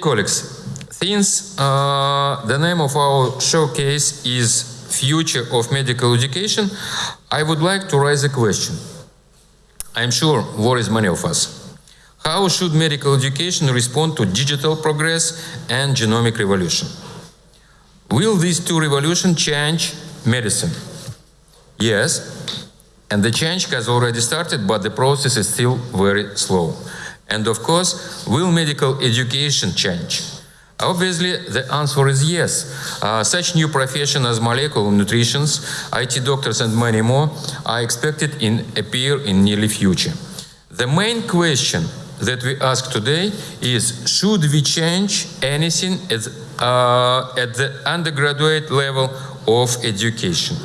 colleagues, since uh, the name of our showcase is Future of Medical Education, I would like to raise a question. I'm sure worries many of us. How should medical education respond to digital progress and genomic revolution? Will these two revolutions change medicine? Yes, and the change has already started, but the process is still very slow. And of course, will medical education change? Obviously, the answer is yes. Uh, such new professions as molecular nutritionists, IT doctors, and many more are expected in appear in nearly future. The main question that we ask today is, should we change anything at, uh, at the undergraduate level of education?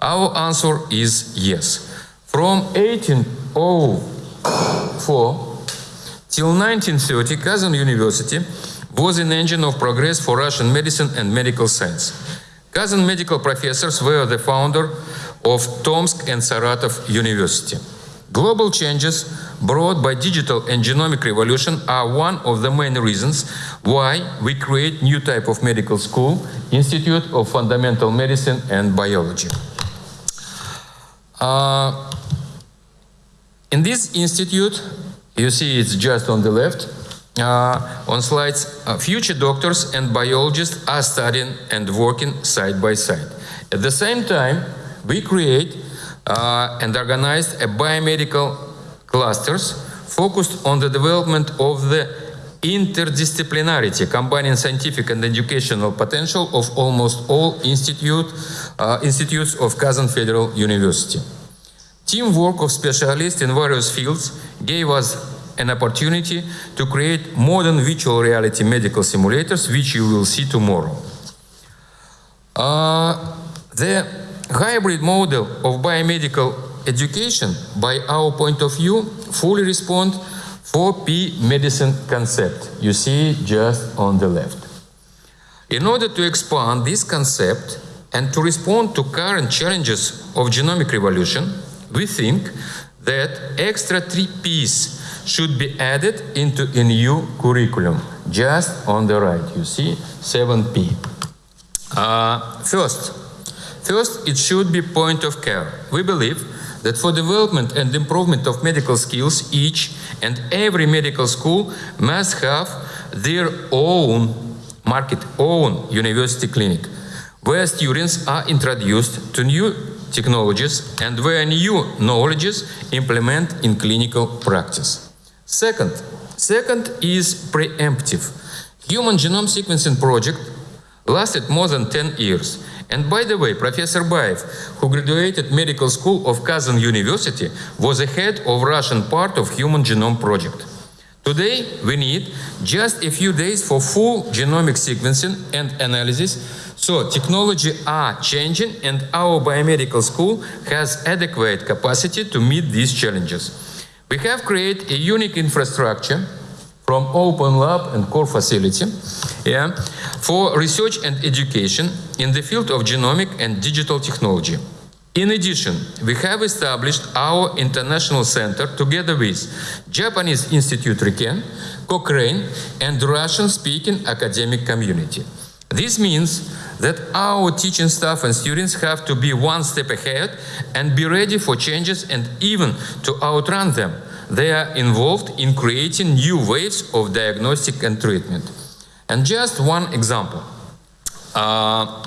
Our answer is yes. From 1804 till 1930, Kazan University was an engine of progress for Russian medicine and medical science. Kazan medical professors were the founder of Tomsk and Saratov University. Global changes brought by digital and genomic revolution are one of the main reasons why we create new type of medical school, Institute of Fundamental Medicine and Biology. Uh, in this institute, you see it's just on the left, uh, on slides, uh, future doctors and biologists are studying and working side by side. At the same time, we create uh, and organize a biomedical clusters focused on the development of the interdisciplinarity, combining scientific and educational potential of almost all institute, uh, institutes of Kazan Federal University. Teamwork of specialists in various fields gave us an opportunity to create modern virtual reality medical simulators, which you will see tomorrow. Uh, the hybrid model of biomedical education, by our point of view, fully respond 4P medicine concept. You see just on the left. In order to expand this concept and to respond to current challenges of genomic revolution, we think that extra three P's should be added into a new curriculum. Just on the right, you see 7P. Uh, first, first, it should be point of care. We believe that for development and improvement of medical skills, each and every medical school must have their own market, own university clinic, where students are introduced to new technologies and where new knowledges implement in clinical practice. Second, second is preemptive. Human genome sequencing project lasted more than 10 years. And by the way, Professor Baev, who graduated medical school of Kazan University, was the head of Russian part of Human Genome Project. Today, we need just a few days for full genomic sequencing and analysis, so technology are changing and our biomedical school has adequate capacity to meet these challenges. We have created a unique infrastructure from open lab and core facility yeah, for research and education in the field of genomic and digital technology. In addition, we have established our international center together with Japanese Institute RIKEN, Cochrane, and Russian-speaking academic community. This means that our teaching staff and students have to be one step ahead and be ready for changes and even to outrun them. They are involved in creating new ways of diagnostic and treatment. And just one example. Uh,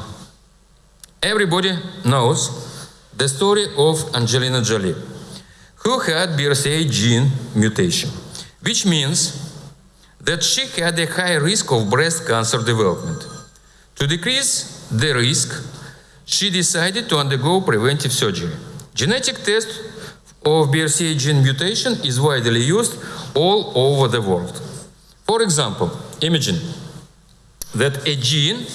everybody knows the story of Angelina Jolie, who had BRCA gene mutation, which means that she had a high risk of breast cancer development. To decrease the risk, she decided to undergo preventive surgery. Genetic test of BRCA gene mutation is widely used all over the world. For example, imagine that a gene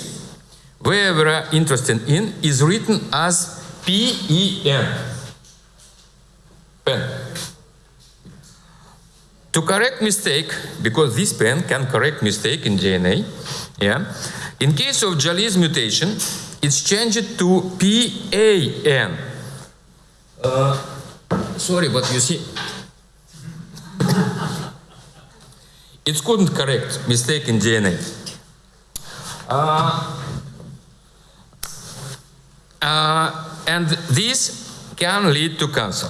where we are interested in is written as PEN. Pen. To correct mistake, because this pen can correct mistake in DNA, yeah, in case of Jolie's mutation, it's changed to PAN. Uh, sorry, but you see, it couldn't correct mistake in DNA. Uh, uh, and this can lead to cancer.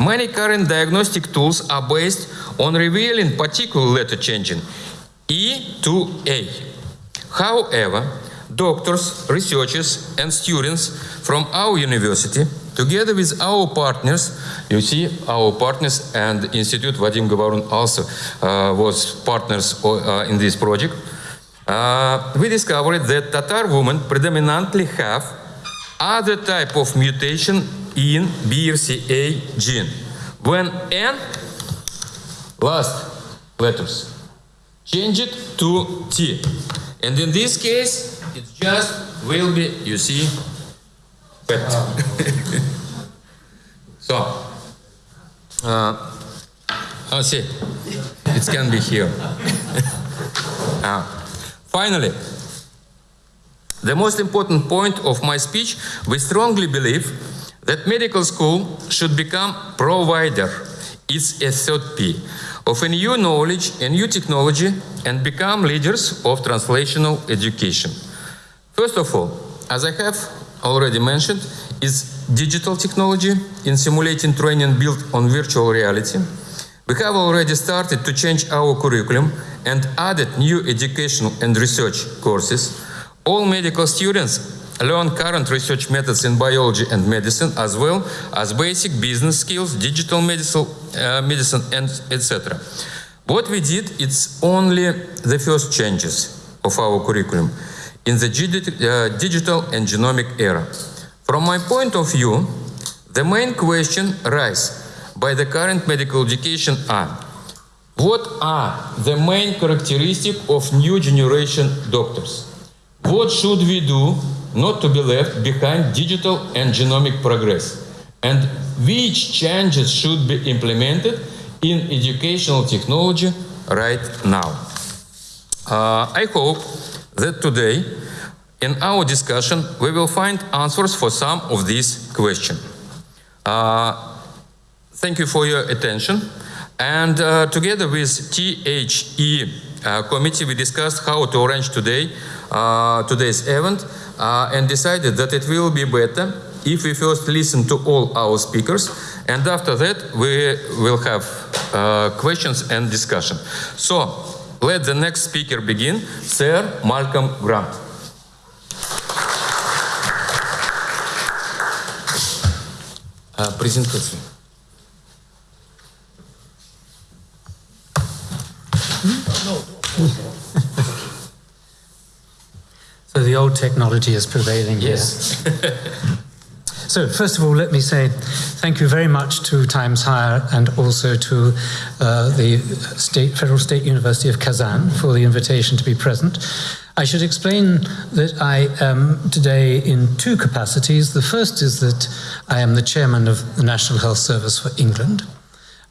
Many current diagnostic tools are based on revealing particular letter changing E to A. However, doctors, researchers, and students from our university, together with our partners, you see, our partners and Institute Vadim Gavarun also uh, was partners uh, in this project. Uh, we discovered that Tatar women predominantly have other type of mutation in BRCA gene. When N, last letters, change it to T. And in this case, it just will be, you see, pet. so, uh, oh, see, it can be here. uh, finally, the most important point of my speech, we strongly believe that medical school should become provider. It's a third P of a new knowledge and new technology and become leaders of translational education. First of all, as I have already mentioned, is digital technology in simulating training built on virtual reality. We have already started to change our curriculum and added new educational and research courses. All medical students learn current research methods in biology and medicine as well as basic business skills, digital medicine, uh, medicine and etc. What we did, it's only the first changes of our curriculum in the uh, digital and genomic era. From my point of view, the main question raised by the current medical education are what are the main characteristics of new generation doctors? What should we do not to be left behind digital and genomic progress? And which changes should be implemented in educational technology right now? Uh, I hope that today in our discussion we will find answers for some of these questions. Uh, thank you for your attention. And uh, together with THE uh, committee, we discussed how to arrange today, uh, today's event uh, and decided that it will be better if we first listen to all our speakers and after that we will have uh, questions and discussion. So let the next speaker begin, Sir Malcolm Grant. Uh, presentation. So the old technology is prevailing yes. here. so first of all, let me say thank you very much to Times Higher and also to uh, the State, Federal State University of Kazan for the invitation to be present. I should explain that I am today in two capacities. The first is that I am the chairman of the National Health Service for England.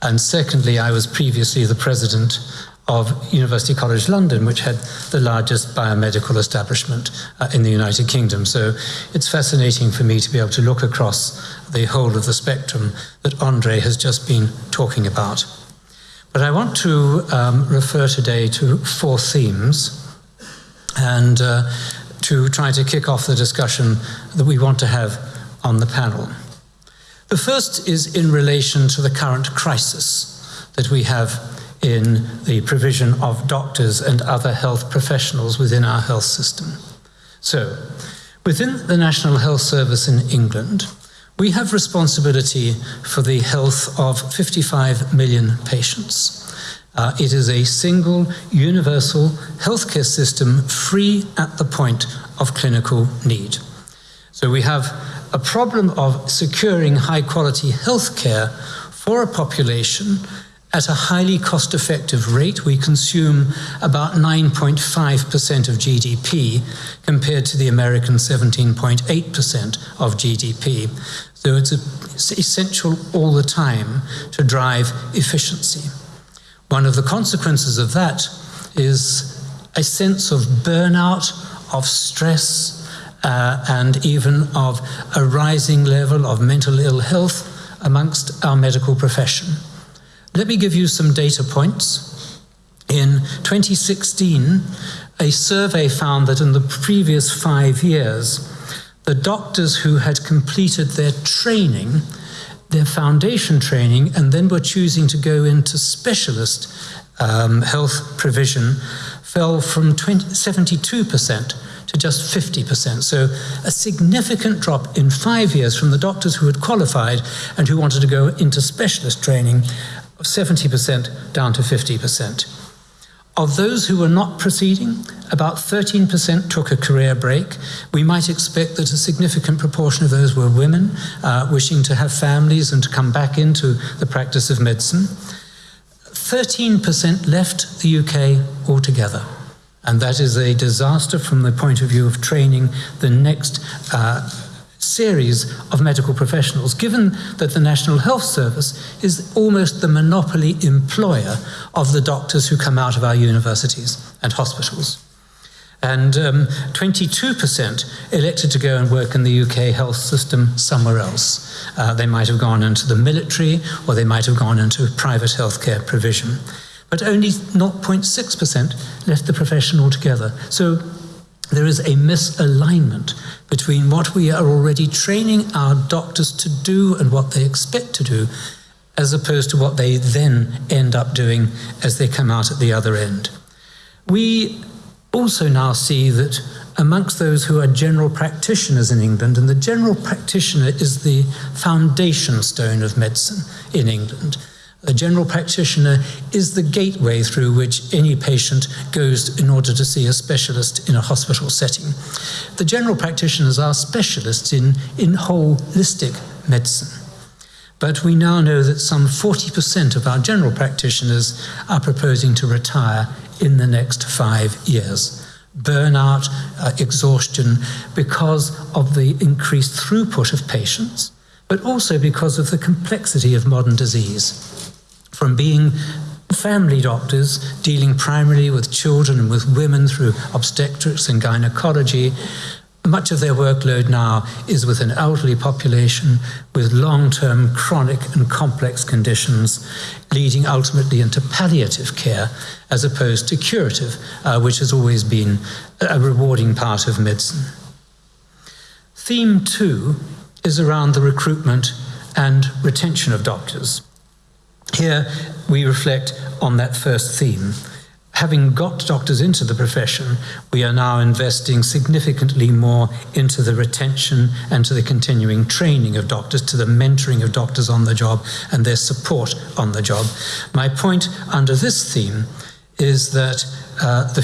And secondly, I was previously the president of University College London, which had the largest biomedical establishment uh, in the United Kingdom. So it's fascinating for me to be able to look across the whole of the spectrum that Andre has just been talking about. But I want to um, refer today to four themes and uh, to try to kick off the discussion that we want to have on the panel. The first is in relation to the current crisis that we have in the provision of doctors and other health professionals within our health system. So, within the National Health Service in England, we have responsibility for the health of 55 million patients. Uh, it is a single, universal healthcare system free at the point of clinical need. So we have a problem of securing high quality healthcare for a population at a highly cost effective rate, we consume about 9.5% of GDP compared to the American 17.8% of GDP. So it's, essential all the time to drive efficiency. One of the consequences of that is a sense of burnout, of stress, uh, and even of a rising level of mental ill health amongst our medical profession. Let me give you some data points. In 2016, a survey found that in the previous five years, the doctors who had completed their training, their foundation training, and then were choosing to go into specialist um, health provision fell from 20, 72% to just 50%. So a significant drop in five years from the doctors who had qualified and who wanted to go into specialist training of 70% down to 50%. Of those who were not proceeding, about 13% took a career break. We might expect that a significant proportion of those were women uh, wishing to have families and to come back into the practice of medicine. 13% left the UK altogether. And that is a disaster from the point of view of training the next uh, series of medical professionals, given that the National Health Service is almost the monopoly employer of the doctors who come out of our universities and hospitals. And um, 22% elected to go and work in the UK health system somewhere else. Uh, they might have gone into the military or they might have gone into private healthcare provision. But only 0.6% left the profession altogether. So there is a misalignment between what we are already training our doctors to do and what they expect to do, as opposed to what they then end up doing as they come out at the other end. We also now see that amongst those who are general practitioners in England, and the general practitioner is the foundation stone of medicine in England a general practitioner is the gateway through which any patient goes in order to see a specialist in a hospital setting. The general practitioners are specialists in, in holistic medicine. But we now know that some 40% of our general practitioners are proposing to retire in the next five years. Burnout, uh, exhaustion, because of the increased throughput of patients, but also because of the complexity of modern disease from being family doctors dealing primarily with children and with women through obstetrics and gynecology. Much of their workload now is with an elderly population with long term chronic and complex conditions, leading ultimately into palliative care as opposed to curative, uh, which has always been a rewarding part of medicine. Theme two is around the recruitment and retention of doctors. Here we reflect on that first theme. Having got doctors into the profession, we are now investing significantly more into the retention and to the continuing training of doctors, to the mentoring of doctors on the job and their support on the job. My point under this theme is that uh, the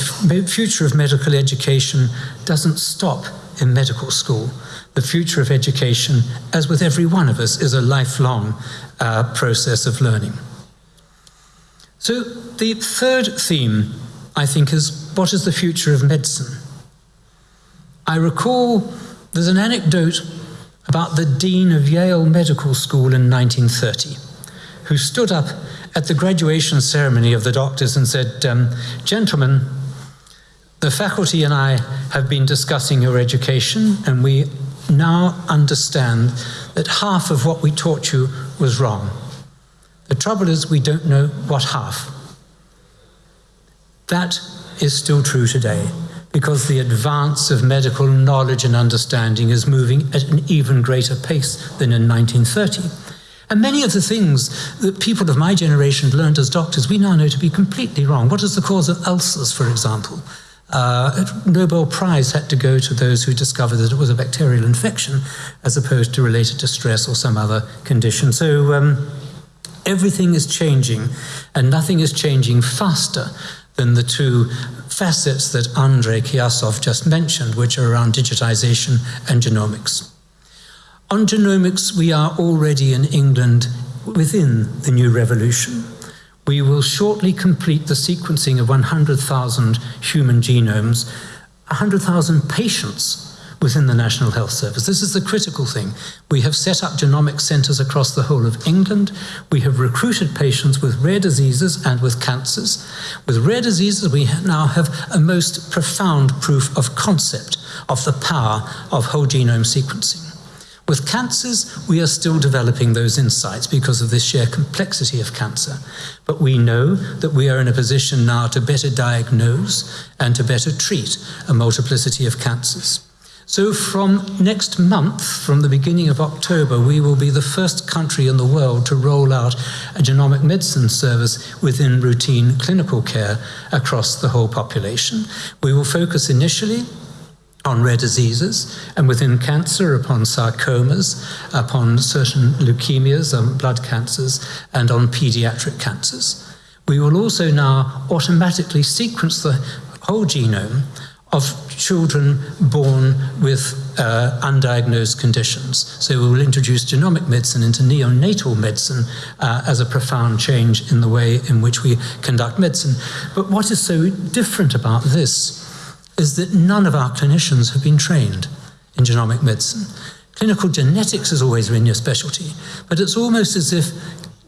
future of medical education doesn't stop in medical school. The future of education, as with every one of us, is a lifelong uh, process of learning. So, the third theme, I think, is what is the future of medicine? I recall there's an anecdote about the Dean of Yale Medical School in 1930, who stood up at the graduation ceremony of the doctors and said, um, Gentlemen, the faculty and I have been discussing your education, and we now understand that half of what we taught you was wrong. The trouble is, we don't know what half. That is still true today because the advance of medical knowledge and understanding is moving at an even greater pace than in 1930. And many of the things that people of my generation learned as doctors, we now know to be completely wrong. What is the cause of ulcers, for example? Uh, Nobel Prize had to go to those who discovered that it was a bacterial infection as opposed to related to stress or some other condition. So, um, Everything is changing, and nothing is changing faster than the two facets that Andrei Kiyasov just mentioned, which are around digitization and genomics. On genomics, we are already in England within the new revolution. We will shortly complete the sequencing of 100,000 human genomes, 100,000 patients within the National Health Service. This is the critical thing. We have set up genomic centres across the whole of England. We have recruited patients with rare diseases and with cancers. With rare diseases, we now have a most profound proof of concept of the power of whole genome sequencing. With cancers, we are still developing those insights because of the sheer complexity of cancer. But we know that we are in a position now to better diagnose and to better treat a multiplicity of cancers. So, from next month, from the beginning of October, we will be the first country in the world to roll out a genomic medicine service within routine clinical care across the whole population. We will focus initially on rare diseases, and within cancer, upon sarcomas, upon certain leukemias, um, blood cancers, and on pediatric cancers. We will also now automatically sequence the whole genome of children born with uh, undiagnosed conditions. So we will introduce genomic medicine into neonatal medicine uh, as a profound change in the way in which we conduct medicine. But what is so different about this is that none of our clinicians have been trained in genomic medicine. Clinical genetics has always been your specialty, but it's almost as if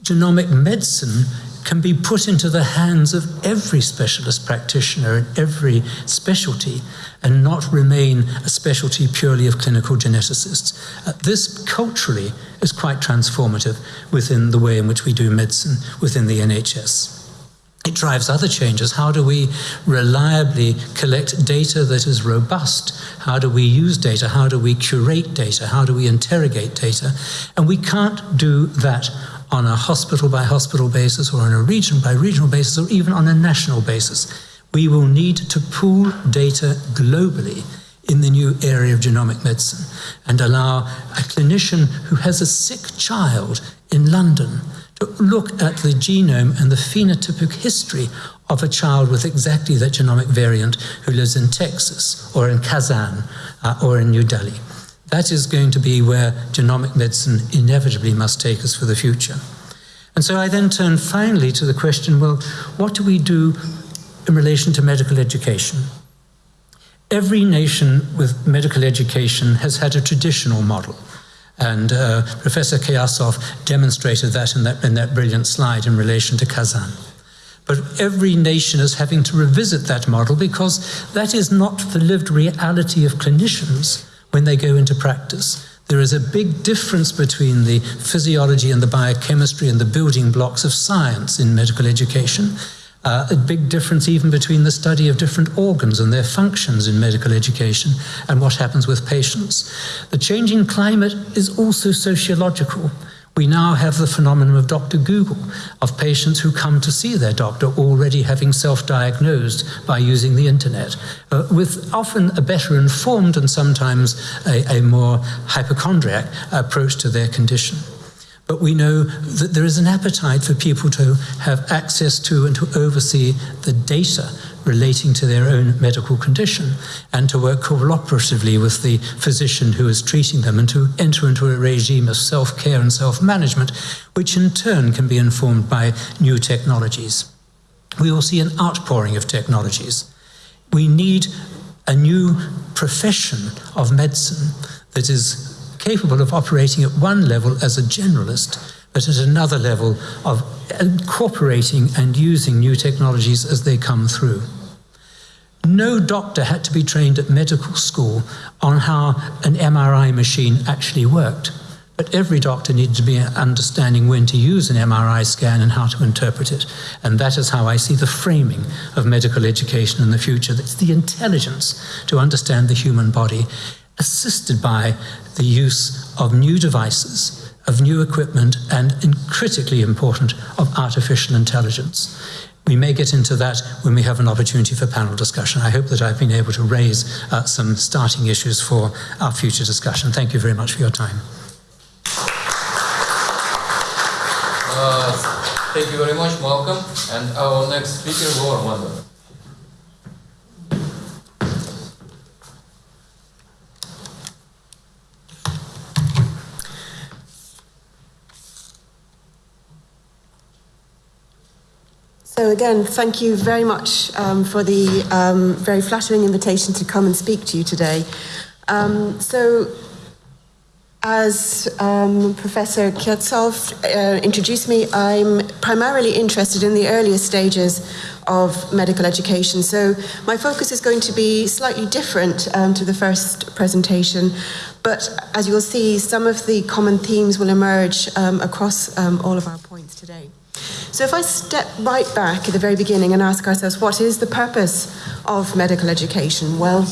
genomic medicine can be put into the hands of every specialist practitioner in every specialty and not remain a specialty purely of clinical geneticists. Uh, this culturally is quite transformative within the way in which we do medicine within the NHS. It drives other changes. How do we reliably collect data that is robust? How do we use data? How do we curate data? How do we interrogate data? And we can't do that on a hospital by hospital basis or on a region by regional basis or even on a national basis. We will need to pool data globally in the new area of genomic medicine and allow a clinician who has a sick child in London look at the genome and the phenotypic history of a child with exactly that genomic variant who lives in Texas or in Kazan uh, or in New Delhi. That is going to be where genomic medicine inevitably must take us for the future. And so I then turn finally to the question well, what do we do in relation to medical education? Every nation with medical education has had a traditional model. And uh, Professor Kiyasov demonstrated that in, that in that brilliant slide in relation to Kazan. But every nation is having to revisit that model because that is not the lived reality of clinicians when they go into practice. There is a big difference between the physiology and the biochemistry and the building blocks of science in medical education uh, a big difference even between the study of different organs and their functions in medical education and what happens with patients. The changing climate is also sociological. We now have the phenomenon of Dr. Google, of patients who come to see their doctor already having self diagnosed by using the internet, uh, with often a better informed and sometimes a, a more hypochondriac approach to their condition. But we know that there is an appetite for people to have access to and to oversee the data relating to their own medical condition and to work cooperatively with the physician who is treating them and to enter into a regime of self care and self management, which in turn can be informed by new technologies. We will see an outpouring of technologies. We need a new profession of medicine that is capable of operating at one level as a generalist, but at another level of incorporating and using new technologies as they come through. No doctor had to be trained at medical school on how an MRI machine actually worked, but every doctor needed to be understanding when to use an MRI scan and how to interpret it. And that is how I see the framing of medical education in the future. It's the intelligence to understand the human body assisted by the use of new devices, of new equipment, and, critically important, of artificial intelligence. We may get into that when we have an opportunity for panel discussion. I hope that I've been able to raise uh, some starting issues for our future discussion. Thank you very much for your time. Uh, thank you very much, Malcolm. And our next speaker, Laura Wonder. So again, thank you very much um, for the um, very flattering invitation to come and speak to you today. Um, so, as um, Professor Kiyasov uh, introduced me, I'm primarily interested in the earlier stages of medical education. So my focus is going to be slightly different um, to the first presentation. But as you'll see, some of the common themes will emerge um, across all of our points today. So if I step right back at the very beginning and ask ourselves, what is the purpose of medical education? Well,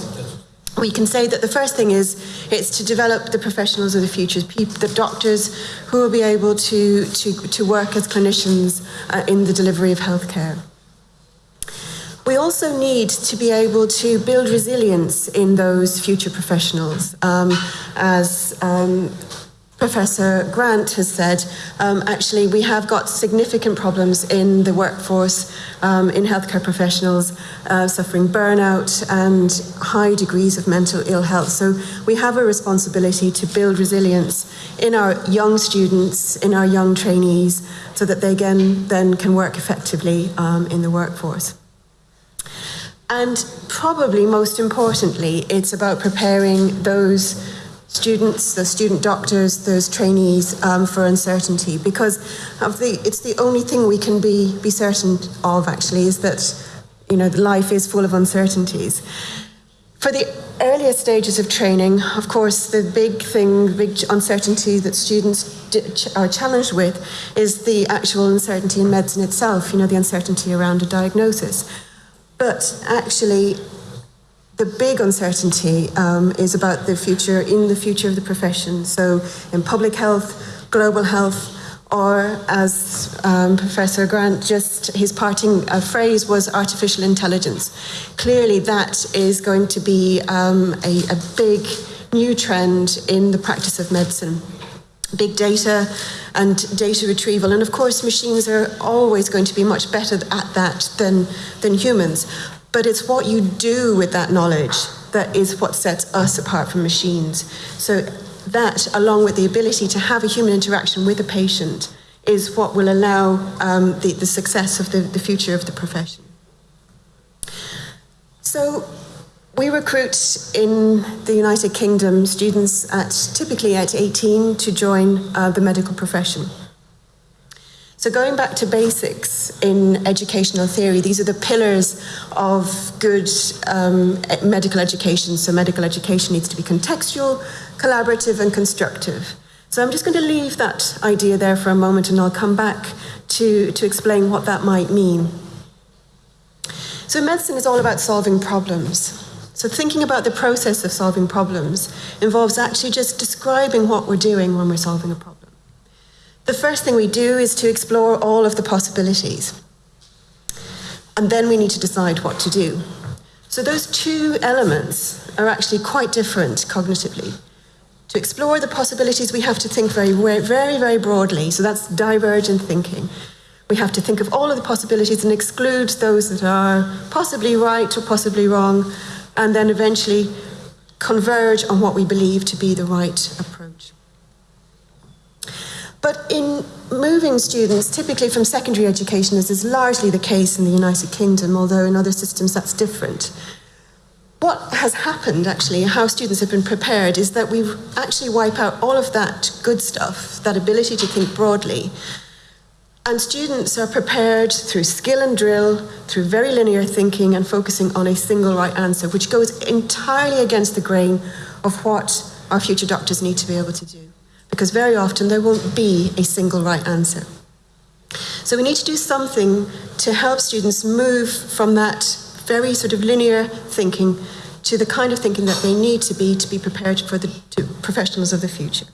we can say that the first thing is it's to develop the professionals of the future, the doctors who will be able to, to, to work as clinicians uh, in the delivery of healthcare. We also need to be able to build resilience in those future professionals. Um, as um, Professor Grant has said, um, actually, we have got significant problems in the workforce, um, in healthcare professionals, uh, suffering burnout and high degrees of mental ill health. So we have a responsibility to build resilience in our young students, in our young trainees, so that they again then can work effectively um, in the workforce. And probably most importantly, it's about preparing those students, the student doctors, those trainees um, for uncertainty because the, it's the only thing we can be, be certain of actually is that you know life is full of uncertainties. For the earlier stages of training, of course, the big thing, big uncertainty that students are challenged with is the actual uncertainty in medicine itself, you know, the uncertainty around a diagnosis. But actually, the big uncertainty um, is about the future, in the future of the profession. So, in public health, global health, or as um, Professor Grant just, his parting uh, phrase was artificial intelligence. Clearly, that is going to be um, a, a big new trend in the practice of medicine big data and data retrieval. And of course, machines are always going to be much better at that than, than humans. But it's what you do with that knowledge that is what sets us apart from machines. So, that, along with the ability to have a human interaction with a patient, is what will allow um, the, the success of the, the future of the profession. So, we recruit in the United Kingdom students at typically at 18 to join uh, the medical profession. So, going back to basics in educational theory, these are the pillars of good um, medical education. So, medical education needs to be contextual, collaborative, and constructive. So, I'm just going to leave that idea there for a moment and I'll come back to, to explain what that might mean. So, medicine is all about solving problems. So, thinking about the process of solving problems involves actually just describing what we're doing when we're solving a problem. The first thing we do is to explore all of the possibilities. And then we need to decide what to do. So those two elements are actually quite different cognitively. To explore the possibilities, we have to think very, very, very broadly. So that's divergent thinking. We have to think of all of the possibilities and exclude those that are possibly right or possibly wrong, and then eventually converge on what we believe to be the right approach. But in moving students, typically from secondary education, as is largely the case in the United Kingdom, although in other systems that's different, what has happened actually, how students have been prepared, is that we actually wipe out all of that good stuff, that ability to think broadly. And students are prepared through skill and drill, through very linear thinking and focusing on a single right answer, which goes entirely against the grain of what our future doctors need to be able to do because very often there won't be a single right answer. So we need to do something to help students move from that very sort of linear thinking to the kind of thinking that they need to be to be prepared for the professionals of the future.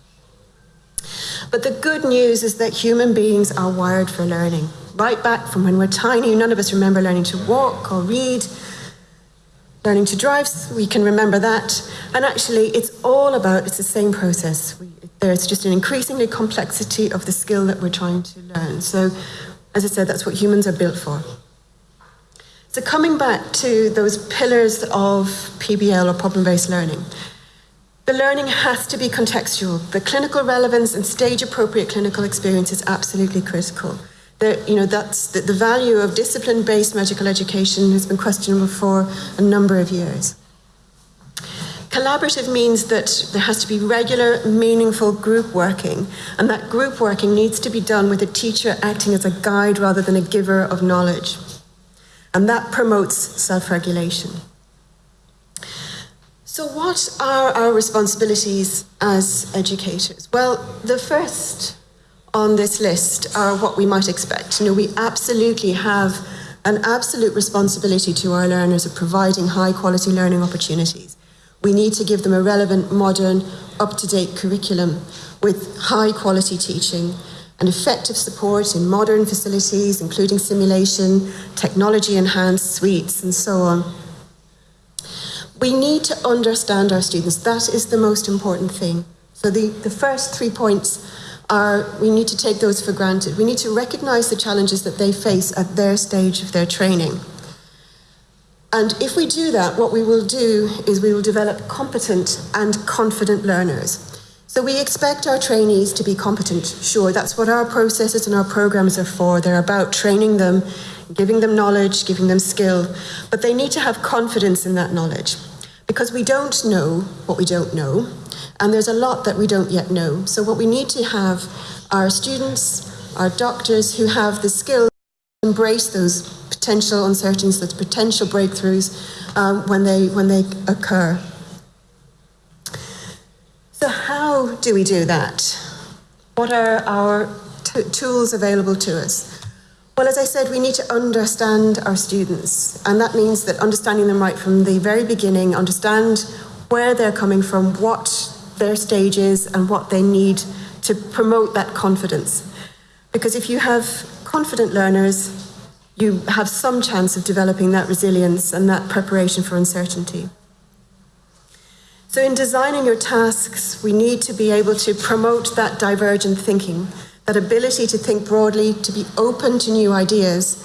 But the good news is that human beings are wired for learning. Right back from when we're tiny, none of us remember learning to walk or read learning to drive, we can remember that. And actually, it's all about, it's the same process. We, there's just an increasingly complexity of the skill that we're trying to learn. So, as I said, that's what humans are built for. So, coming back to those pillars of PBL or problem based learning, the learning has to be contextual. The clinical relevance and stage appropriate clinical experience is absolutely critical that you know that's the, the value of discipline-based medical education has been questionable for a number of years. Collaborative means that there has to be regular, meaningful group working, and that group working needs to be done with a teacher acting as a guide rather than a giver of knowledge. And that promotes self regulation. So, what are our responsibilities as educators? Well, the first on this list are what we might expect. You know, we absolutely have an absolute responsibility to our learners of providing high quality learning opportunities. We need to give them a relevant, modern, up to date curriculum with high quality teaching and effective support in modern facilities, including simulation, technology enhanced suites, and so on. We need to understand our students. That is the most important thing. So, the, the first three points are we need to take those for granted. We need to recognize the challenges that they face at their stage of their training. And if we do that, what we will do is we will develop competent and confident learners. So we expect our trainees to be competent. Sure, that's what our processes and our programs are for. They're about training them, giving them knowledge, giving them skill, but they need to have confidence in that knowledge because we don't know what we don't know, and there's a lot that we don't yet know. So what we need to have are students, our doctors who have the skill to embrace those potential uncertainties, those potential breakthroughs um, when they when they occur. So, how do we do that? What are our tools available to us? Well, as I said, we need to understand our students, and that means that understanding them right from the very beginning, understand where they're coming from, what their stage is, and what they need to promote that confidence. Because if you have confident learners, you have some chance of developing that resilience and that preparation for uncertainty. So, in designing your tasks, we need to be able to promote that divergent thinking, that ability to think broadly, to be open to new ideas,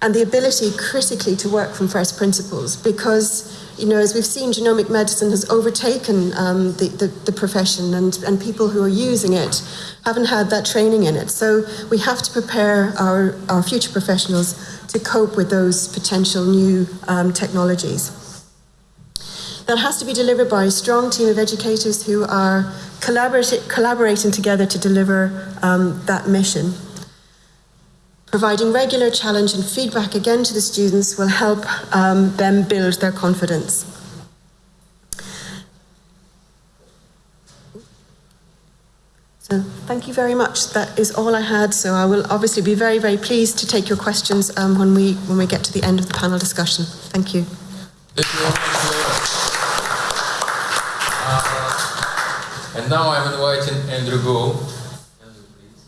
and the ability critically to work from first principles. Because, you know, as we've seen, genomic medicine has overtaken um, the, the, the profession, and, and people who are using it haven't had that training in it. So, we have to prepare our, our future professionals to cope with those potential new um, technologies that has to be delivered by a strong team of educators who are collaborating together to deliver um, that mission. Providing regular challenge and feedback again to the students will help um, them build their confidence. So thank you very much. That is all I had. So I will obviously be very, very pleased to take your questions um, when we when we get to the end of the panel discussion. Thank you. Thank you. And now I'm inviting Andrew Gow. Andrew, please.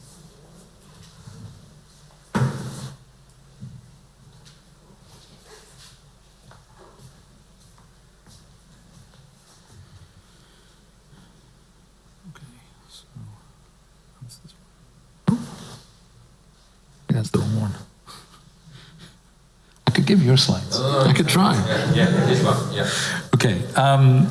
That's the one. I could give your slides. I could try. Yeah, yeah, this one, yeah. Okay. Um,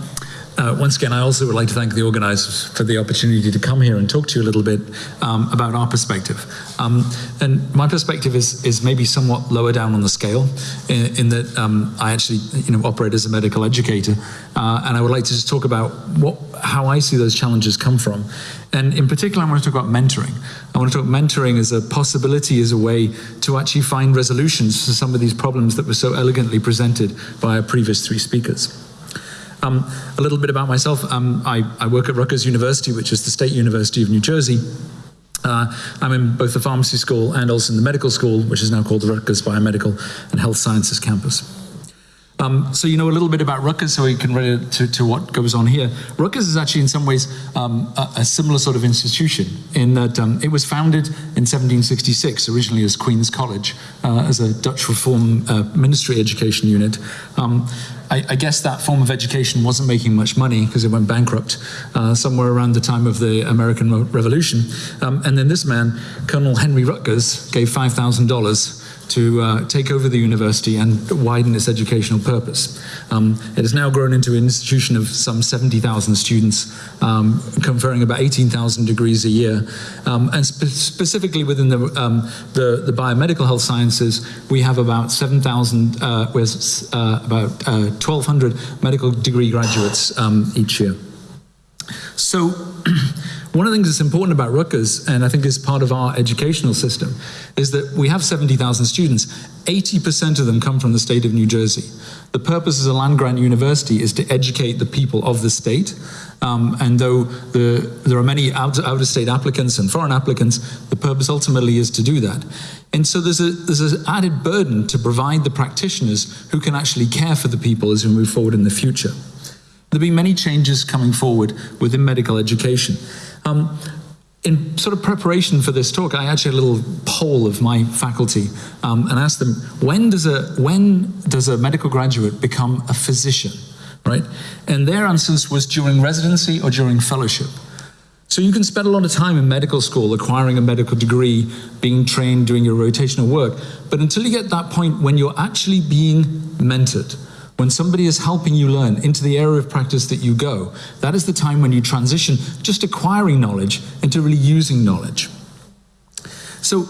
uh, once again, I also would like to thank the organisers for the opportunity to come here and talk to you a little bit um, about our perspective. Um, and my perspective is is maybe somewhat lower down on the scale, in, in that um, I actually you know operate as a medical educator, uh, and I would like to just talk about what how I see those challenges come from, and in particular, I want to talk about mentoring. I want to talk mentoring as a possibility, as a way to actually find resolutions to some of these problems that were so elegantly presented by our previous three speakers. Um, a little bit about myself. Um, I, I, work at Rutgers University, which is the State University of New Jersey. Uh, I'm in both the pharmacy school and also in the medical school, which is now called the Rutgers Biomedical and Health Sciences Campus. Um, so you know a little bit about Rutgers, so you can relate to, to what goes on here. Rutgers is actually in some ways um, a, a, similar sort of institution in that um, it was founded in 1766, originally as Queen's College, uh, as a Dutch Reform uh, ministry education unit. I, I, guess that form of education wasn't making much money because it went bankrupt uh, somewhere around the time of the American Revolution. Um, and then this man, Colonel Henry Rutgers, gave $5,000 to uh, take over the university and widen its educational purpose. Um, it has now grown into an institution of some 70,000 students, um, conferring about 18,000 degrees a year. Um, and spe specifically within the, um, the, the, biomedical health sciences, we have about 7,000, uh, with uh, about 1,200 uh, medical degree graduates um, each year. So, one of the things that's important about Rutgers, and I think is part of our educational system, is that we have 70,000 students. 80% of them come from the state of New Jersey. The purpose as a land grant university is to educate the people of the state. Um, and though the, there are many out, out of state applicants and foreign applicants, the purpose ultimately is to do that. And so there's, a, there's an added burden to provide the practitioners who can actually care for the people as we move forward in the future. There'll be many changes coming forward within medical education. Um, in sort of preparation for this talk, I actually had a little poll of my faculty um, and asked them, when does, a, when does a medical graduate become a physician, right? And their answers was during residency or during fellowship. So you can spend a lot of time in medical school acquiring a medical degree, being trained, doing your rotational work, but until you get that point when you're actually being mentored, when somebody is helping you learn into the area of practice that you go, that is the time when you transition just acquiring knowledge into really using knowledge. So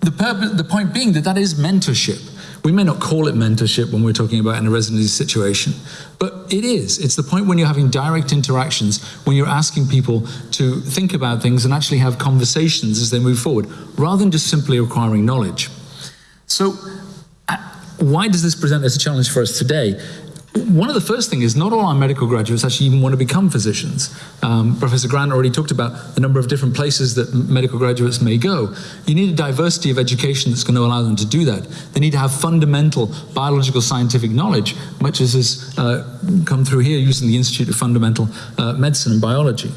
the, purpose, the point being that that is mentorship. We may not call it mentorship when we're talking about in a residency situation, but it is. It's the point when you're having direct interactions, when you're asking people to think about things and actually have conversations as they move forward, rather than just simply acquiring knowledge. So why does this present as a challenge for us today? One of the first things is not all our medical graduates actually even want to become physicians. Um, Professor Grant already talked about the number of different places that medical graduates may go. You need a diversity of education that's going to allow them to do that. They need to have fundamental biological scientific knowledge, much as has uh, come through here using the Institute of Fundamental uh, Medicine and Biology.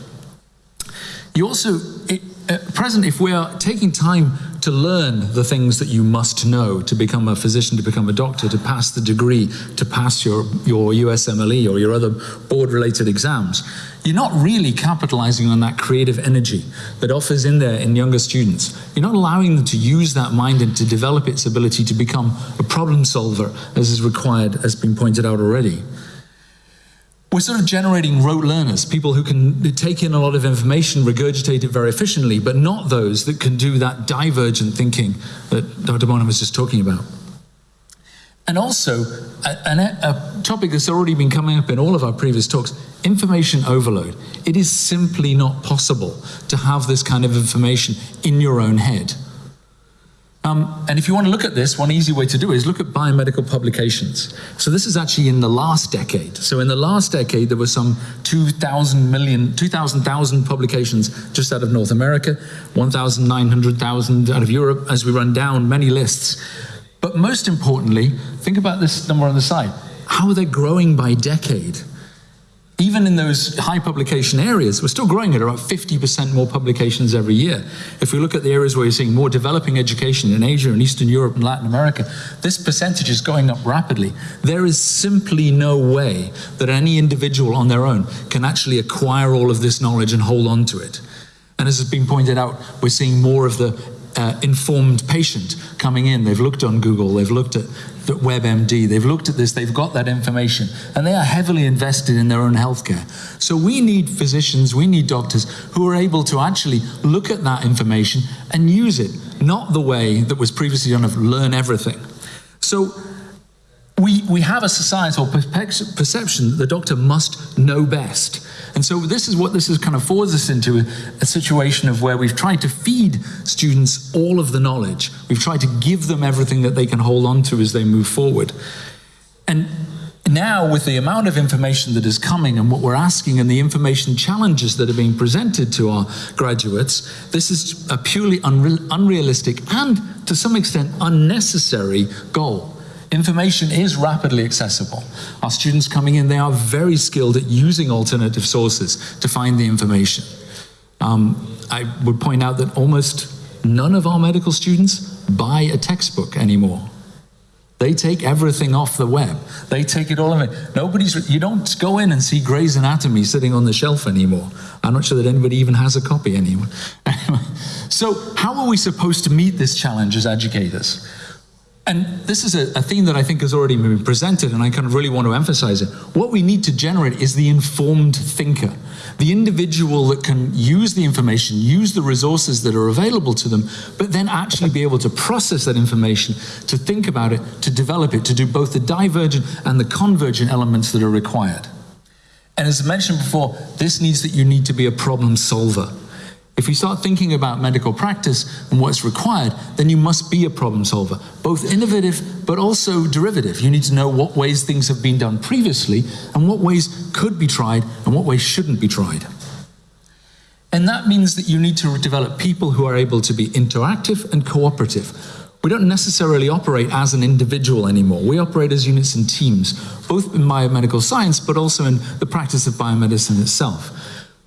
You also, it, at present, if we are taking time to learn the things that you must know to become a physician, to become a doctor, to pass the degree, to pass your, your USMLE or your other board-related exams, you're not really capitalizing on that creative energy that offers in there in younger students. You're not allowing them to use that mind and to develop its ability to become a problem solver as is required, as has been pointed out already we're sort of generating rote learners, people who can take in a lot of information, regurgitate it very efficiently, but not those that can do that divergent thinking that Dr. Bonham was just talking about. And also, a, a, a, topic that's already been coming up in all of our previous talks, information overload. It is simply not possible to have this kind of information in your own head. Um, and if you want to look at this, one easy way to do it is look at biomedical publications. So this is actually in the last decade. So in the last decade, there were some 2,000 million, 2,000,000 publications just out of North America, 1,900,000 out of Europe, as we run down many lists. But most importantly, think about this number on the side. How are they growing by decade? Even in those high publication areas, we're still growing at about 50% more publications every year. If we look at the areas where you're seeing more developing education in Asia and Eastern Europe and Latin America, this percentage is going up rapidly. There is simply no way that any individual on their own can actually acquire all of this knowledge and hold on to it. And as has been pointed out, we're seeing more of the uh, informed patient coming in. They've looked on Google, they've looked at at WebMD. They've looked at this, they've got that information, and they are heavily invested in their own healthcare. So we need physicians, we need doctors who are able to actually look at that information and use it, not the way that was previously done of learn everything. So we, we have a societal perception that the doctor must know best. And so this is what this is kind of forces us into a situation of where we've tried to feed students all of the knowledge. We've tried to give them everything that they can hold on to as they move forward. And now with the amount of information that is coming and what we're asking and the information challenges that are being presented to our graduates, this is a purely unreal, unrealistic and to some extent unnecessary goal. Information is rapidly accessible. Our students coming in, they are very skilled at using alternative sources to find the information. Um, I would point out that almost none of our medical students buy a textbook anymore. They take everything off the web. They take it all of it. Nobody's, you don't go in and see Gray's Anatomy sitting on the shelf anymore. I'm not sure that anybody even has a copy anymore. so how are we supposed to meet this challenge as educators? And this is a, a, theme that I think has already been presented, and I kind of really want to emphasize it. What we need to generate is the informed thinker, the individual that can use the information, use the resources that are available to them, but then actually be able to process that information, to think about it, to develop it, to do both the divergent and the convergent elements that are required. And as I mentioned before, this needs that you need to be a problem solver. If you start thinking about medical practice and what's required, then you must be a problem solver, both innovative but also derivative. You need to know what ways things have been done previously and what ways could be tried and what ways shouldn't be tried. And that means that you need to develop people who are able to be interactive and cooperative. We don't necessarily operate as an individual anymore. We operate as units and teams, both in biomedical science, but also in the practice of biomedicine itself.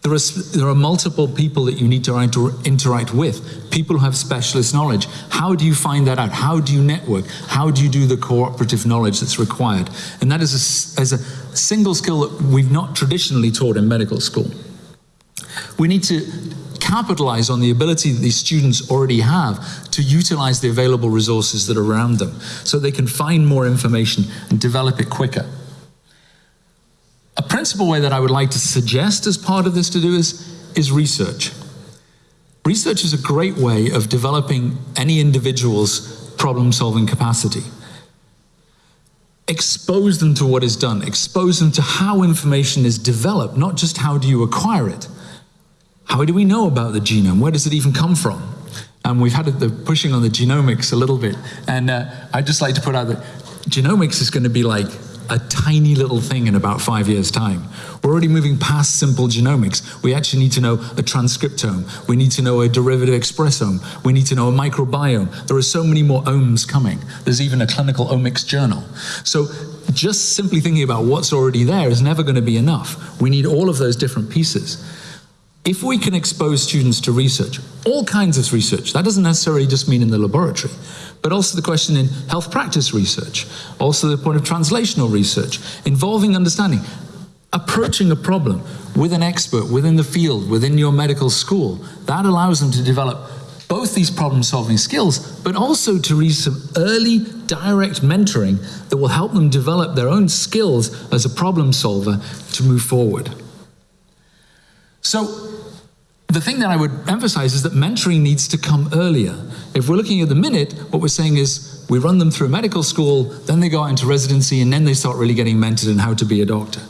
There are, there are multiple people that you need to inter interact with, people who have specialist knowledge. How do you find that out? How do you network? How do you do the cooperative knowledge that's required? And that is a, a single skill that we've not traditionally taught in medical school. We need to capitalize on the ability that these students already have to utilize the available resources that are around them so they can find more information and develop it quicker. Principal way that I would like to suggest as part of this to do is, is research. Research is a great way of developing any individual's problem solving capacity. Expose them to what is done, expose them to how information is developed, not just how do you acquire it. How do we know about the genome? Where does it even come from? And we've had the pushing on the genomics a little bit. And uh, I'd just like to put out that genomics is going to be like a tiny little thing in about five years' time. We're already moving past simple genomics. We actually need to know a transcriptome. We need to know a derivative expressome. We need to know a microbiome. There are so many more omes coming. There's even a clinical omics journal. So just simply thinking about what's already there is never going to be enough. We need all of those different pieces. If we can expose students to research, all kinds of research, that doesn't necessarily just mean in the laboratory, but also the question in health practice research, also the point of translational research, involving understanding, approaching a problem with an expert within the field, within your medical school, that allows them to develop both these problem solving skills, but also to reach some early direct mentoring that will help them develop their own skills as a problem solver to move forward. So the thing that I would emphasize is that mentoring needs to come earlier. If we're looking at the minute, what we're saying is we run them through medical school, then they go out into residency, and then they start really getting mentored in how to be a doctor.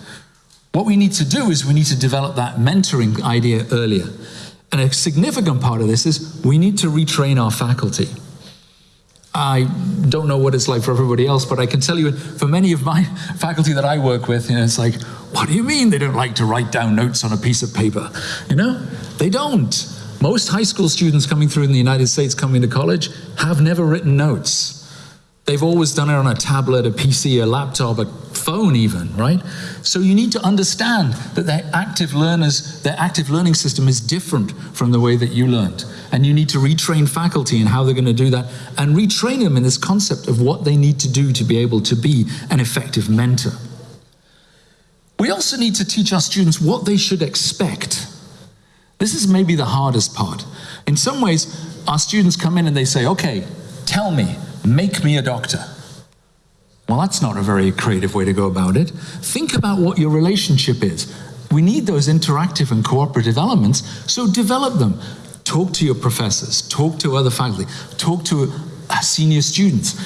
What we need to do is we need to develop that mentoring idea earlier. And a significant part of this is we need to retrain our faculty. I don't know what it's like for everybody else, but I can tell you for many of my faculty that I work with, you know, it's like, what do you mean they don't like to write down notes on a piece of paper? You know, they don't. Most high school students coming through in the United States coming to college have never written notes. They've always done it on a tablet, a PC, a laptop, a phone even, right? So you need to understand that their active learners, their active learning system is different from the way that you learned. And you need to retrain faculty in how they're going to do that and retrain them in this concept of what they need to do to be able to be an effective mentor. We also need to teach our students what they should expect. This is maybe the hardest part. In some ways, our students come in and they say, okay, tell me, make me a doctor. Well, that's not a very creative way to go about it. Think about what your relationship is. We need those interactive and cooperative elements, so develop them. Talk to your professors, talk to other faculty, talk to uh, senior students.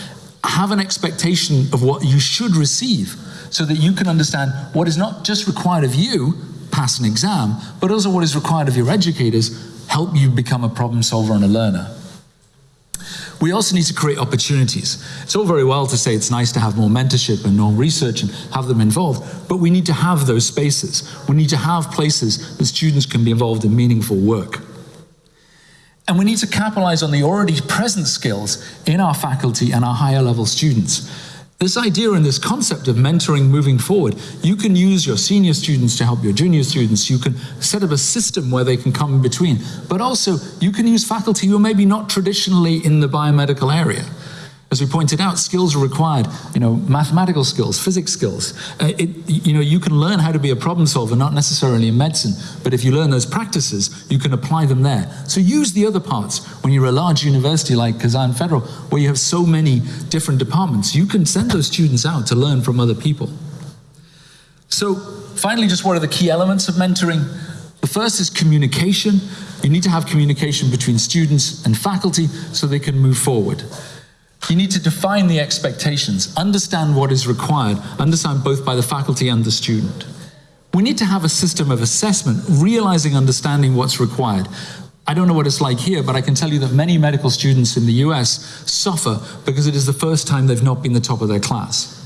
Have an expectation of what you should receive so that you can understand what is not just required of you, pass an exam, but also what is required of your educators, help you become a problem solver and a learner. We also need to create opportunities. It's all very well to say it's nice to have more mentorship and more research and have them involved, but we need to have those spaces. We need to have places that students can be involved in meaningful work. And we need to capitalize on the already present skills in our faculty and our higher level students. This idea and this concept of mentoring moving forward, you can use your senior students to help your junior students. You can set up a system where they can come in between. But also, you can use faculty who are maybe not traditionally in the biomedical area. As we pointed out, skills are required, you know, mathematical skills, physics skills. Uh, it, you know, you can learn how to be a problem solver, not necessarily in medicine, but if you learn those practices, you can apply them there. So use the other parts. When you're a large university like Kazan Federal, where you have so many different departments, you can send those students out to learn from other people. So finally, just what are the key elements of mentoring? The first is communication. You need to have communication between students and faculty so they can move forward. You need to define the expectations, understand what is required, understand both by the faculty and the student. We need to have a system of assessment, realizing, understanding what's required. I don't know what it's like here, but I can tell you that many medical students in the US suffer because it is the first time they've not been the top of their class.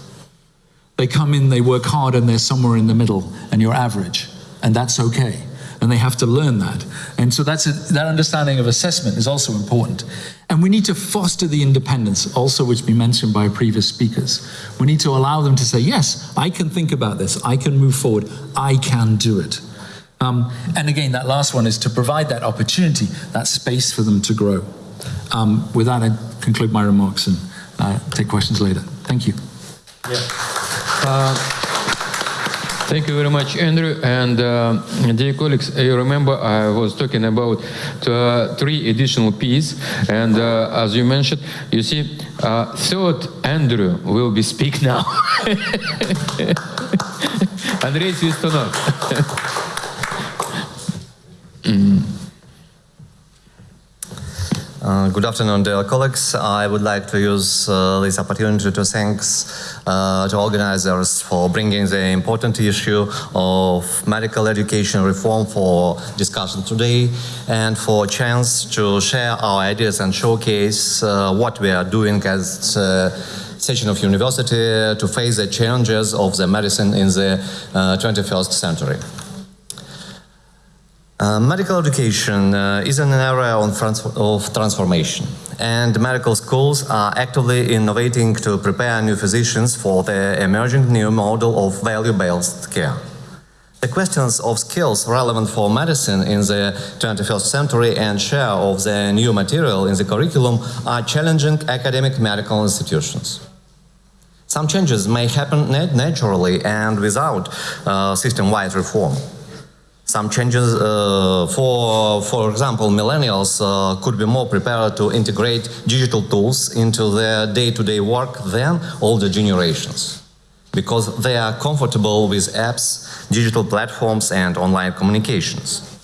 They come in, they work hard, and they're somewhere in the middle, and you're average, and that's okay. And they have to learn that. And so that's a, that understanding of assessment is also important. And we need to foster the independence, also which we mentioned by previous speakers. We need to allow them to say, yes, I can think about this, I can move forward, I can do it. Um, and again, that last one is to provide that opportunity, that space for them to grow. Um, with that, I conclude my remarks and uh, take questions later. Thank you. Thank you very much, Andrew. And uh, dear colleagues, you remember I was talking about uh, three additional P's. And uh, as you mentioned, you see, uh, third Andrew will be speak now. Andrei Svistunov. mm. Uh, good afternoon, dear colleagues. I would like to use uh, this opportunity to thank uh, to organizers for bringing the important issue of medical education reform for discussion today and for a chance to share our ideas and showcase uh, what we are doing as uh, of University to face the challenges of the medicine in the uh, 21st century. Uh, medical education uh, is an area trans of transformation, and medical schools are actively innovating to prepare new physicians for the emerging new model of value-based care. The questions of skills relevant for medicine in the 21st century and share of the new material in the curriculum are challenging academic medical institutions. Some changes may happen naturally and without uh, system-wide reform. Some changes, uh, for, for example, millennials uh, could be more prepared to integrate digital tools into their day-to-day work than older generations because they are comfortable with apps, digital platforms and online communications.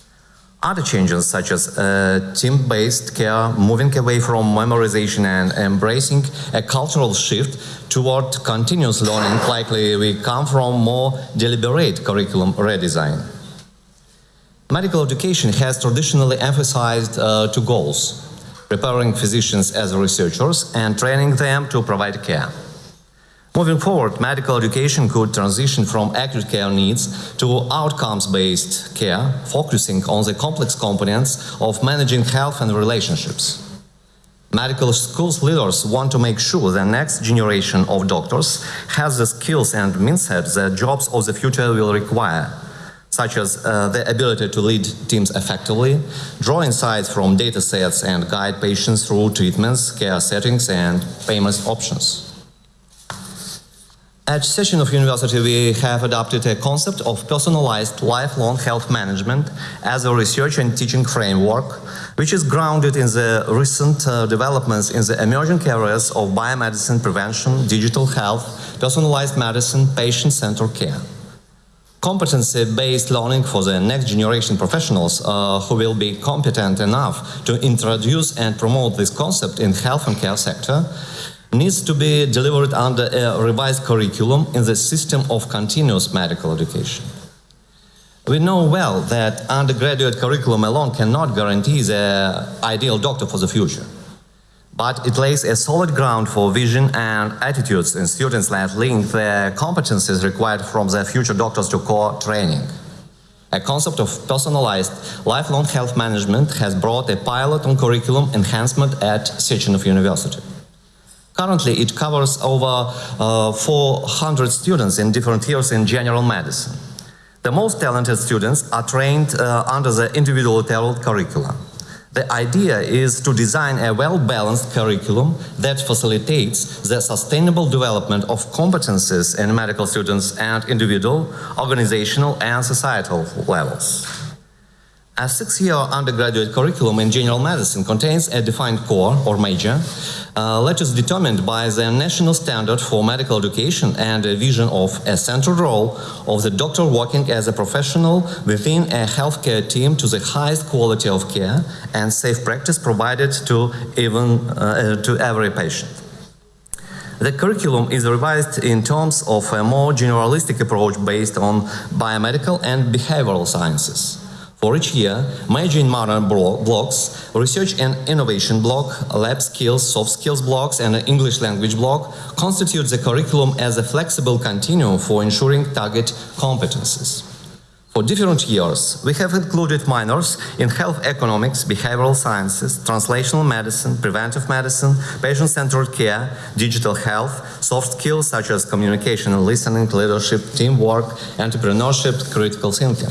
Other changes such as uh, team-based care, moving away from memorization and embracing a cultural shift toward continuous learning likely will come from more deliberate curriculum redesign. Medical education has traditionally emphasized uh, two goals, preparing physicians as researchers and training them to provide care. Moving forward, medical education could transition from acute care needs to outcomes-based care, focusing on the complex components of managing health and relationships. Medical schools leaders want to make sure the next generation of doctors has the skills and mindset that jobs of the future will require such as uh, the ability to lead teams effectively, draw insights from data sets and guide patients through treatments, care settings and payment options. At Sechenov University, we have adopted a concept of personalized lifelong health management as a research and teaching framework, which is grounded in the recent uh, developments in the emerging areas of biomedicine prevention, digital health, personalized medicine, patient-centered care competency-based learning for the next generation professionals uh, who will be competent enough to introduce and promote this concept in health and care sector needs to be delivered under a revised curriculum in the system of continuous medical education. We know well that undergraduate curriculum alone cannot guarantee the ideal doctor for the future but it lays a solid ground for vision and attitudes in students that link the competencies required from their future doctors to core training. A concept of personalized lifelong health management has brought a pilot on curriculum enhancement at Sechenov University. Currently, it covers over uh, 400 students in different years in general medicine. The most talented students are trained uh, under the individual tailored curriculum. The idea is to design a well-balanced curriculum that facilitates the sustainable development of competences in medical students at individual, organizational and societal levels. A six-year undergraduate curriculum in general medicine contains a defined core or major, uh, is determined by the national standard for medical education and a vision of a central role of the doctor working as a professional within a healthcare team to the highest quality of care and safe practice provided to even uh, to every patient. The curriculum is revised in terms of a more generalistic approach based on biomedical and behavioral sciences. For each year, major and minor blo- blocks, research and innovation block, lab skills, soft skills blocks, and an English language block constitute the curriculum as a flexible continuum for ensuring target competencies. For different years, we have included minors in health economics, behavioral sciences, translational medicine, preventive medicine, patient centered care, digital health, soft skills such as communication and listening, leadership, teamwork, entrepreneurship, critical thinking.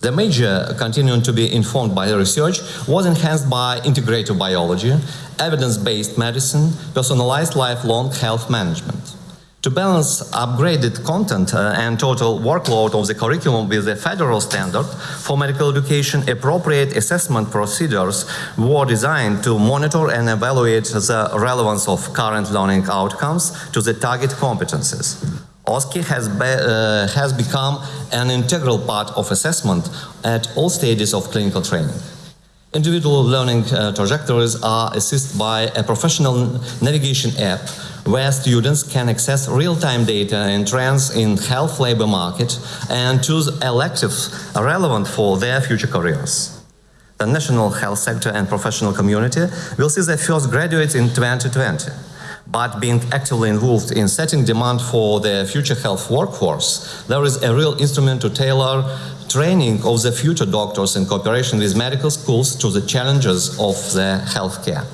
The major continuing to be informed by the research was enhanced by integrative biology, evidence based medicine, personalized lifelong health management. To balance upgraded content uh, and total workload of the curriculum with the federal standard for medical education, appropriate assessment procedures were designed to monitor and evaluate the relevance of current learning outcomes to the target competencies. OSCE has, be, uh, has become an integral part of assessment at all stages of clinical training. Individual learning uh, trajectories are assisted by a professional navigation app where students can access real-time data and trends in health labor market and choose electives relevant for their future careers. The national health sector and professional community will see their first graduates in 2020 but being actively involved in setting demand for the future health workforce, there is a real instrument to tailor training of the future doctors in cooperation with medical schools to the challenges of the healthcare.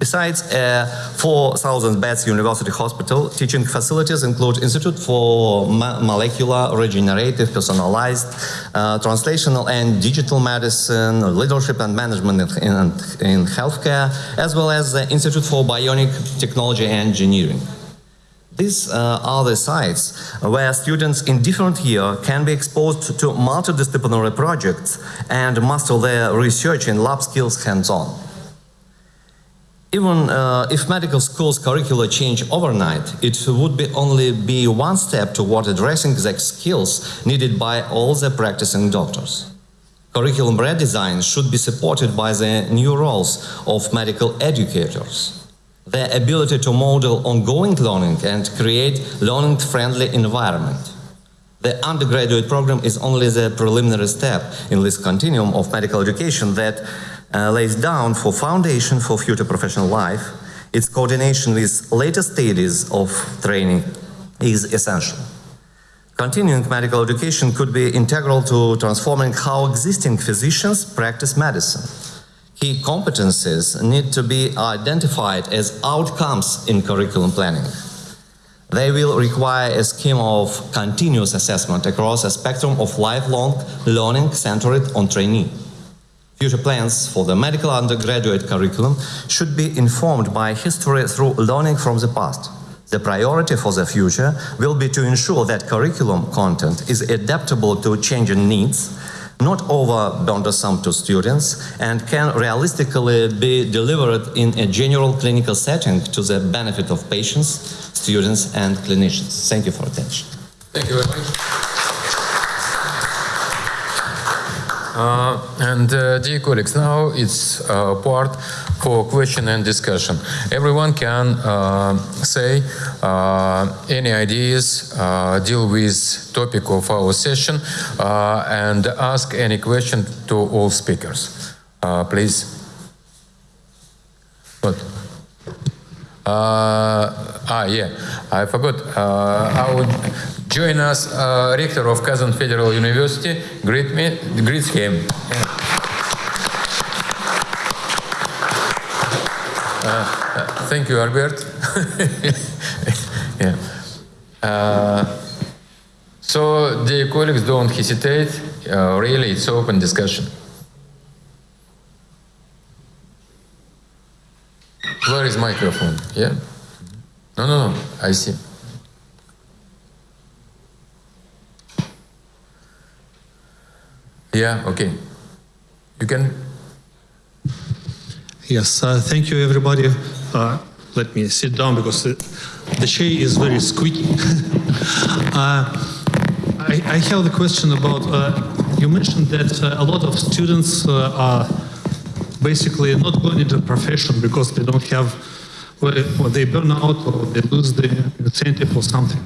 Besides a 4,000 beds university hospital, teaching facilities include Institute for Molecular Regenerative Personalized uh, Translational and Digital Medicine, Leadership and Management in, in, in Healthcare, as well as the Institute for Bionic Technology and Engineering. These uh, are the sites where students in different year can be exposed to multidisciplinary projects and master their research and lab skills hands-on. Even uh, if medical school's curricula change overnight, it would be only be one step toward addressing the skills needed by all the practicing doctors. Curriculum redesign should be supported by the new roles of medical educators. Their ability to model ongoing learning and create learning-friendly environment. The undergraduate program is only the preliminary step in this continuum of medical education that uh, lays down for foundation for future professional life, its coordination with later stages of training is essential. Continuing medical education could be integral to transforming how existing physicians practice medicine. Key competencies need to be identified as outcomes in curriculum planning. They will require a scheme of continuous assessment across a spectrum of lifelong learning centered on trainee. Future plans for the medical undergraduate curriculum should be informed by history through learning from the past. The priority for the future will be to ensure that curriculum content is adaptable to changing needs, not over burdensome to students, and can realistically be delivered in a general clinical setting to the benefit of patients, students, and clinicians. Thank you for attention. Thank you very much. Uh, and uh, dear colleagues, now it's uh, part for question and discussion. Everyone can uh, say uh, any ideas, uh, deal with topic of our session, and ask any question to all speakers. please. What? ah, yeah, I forgot. I would join us, uh, rector of Kazan Federal University. Greet me, greet him. Uh, thank you, Albert. yeah. Uh, so, dear colleagues, don't hesitate. Uh, really, it's open discussion. Where is microphone? Yeah. No, no, no. I see. Yeah, okay. You can. Yes, uh, thank you, everybody. Uh, let me sit down because the, chair is very squeaky. uh, I, I, have the question about uh, you mentioned that uh, a lot of students uh, are basically not going into profession because they don't have, or they burn out or they lose the incentive or something.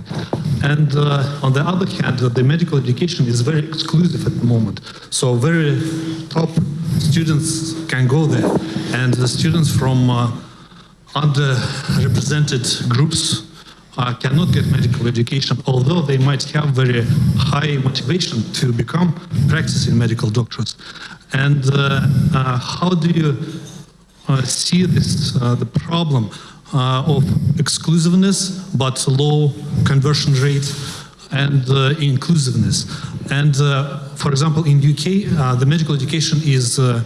And uh, on the other hand, the medical education is very exclusive at the moment. So very top students can go there. And the students from uh, underrepresented groups uh, cannot get medical education, although they might have very high motivation to become practicing medical doctors. And uh, uh, how do you see this, uh, the problem uh, of exclusiveness but low conversion rate and uh, inclusiveness? And uh, for example, in UK, uh, the medical education is, uh,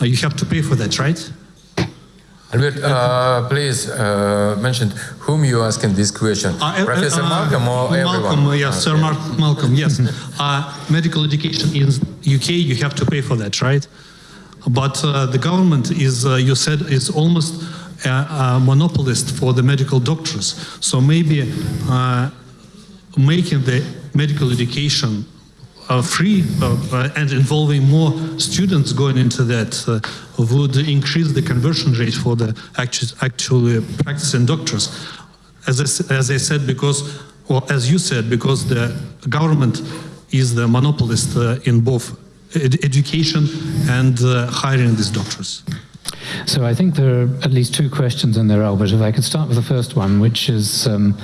uh, you have to pay for that, right? Albert, uh, please uh, mention whom you asking this question. Uh, uh, Professor uh, Malcolm or Malcolm, everyone? uh, yes, Sir Mar- Malcolm, yes. uh, medical education in UK, you have to pay for that, right? But uh, the government is, uh, you said, is almost a, a monopolist for the medical doctors. So maybe uh, making the medical education free and involving more students going into that would increase the conversion rate for the actu- actually practicing doctors. As I, as I said, because, or as you said, because the government is the monopolist uh, in both ed- education and uh, hiring these doctors. So I think there are at least two questions in there, Albert. If I could start with the first one, which is um,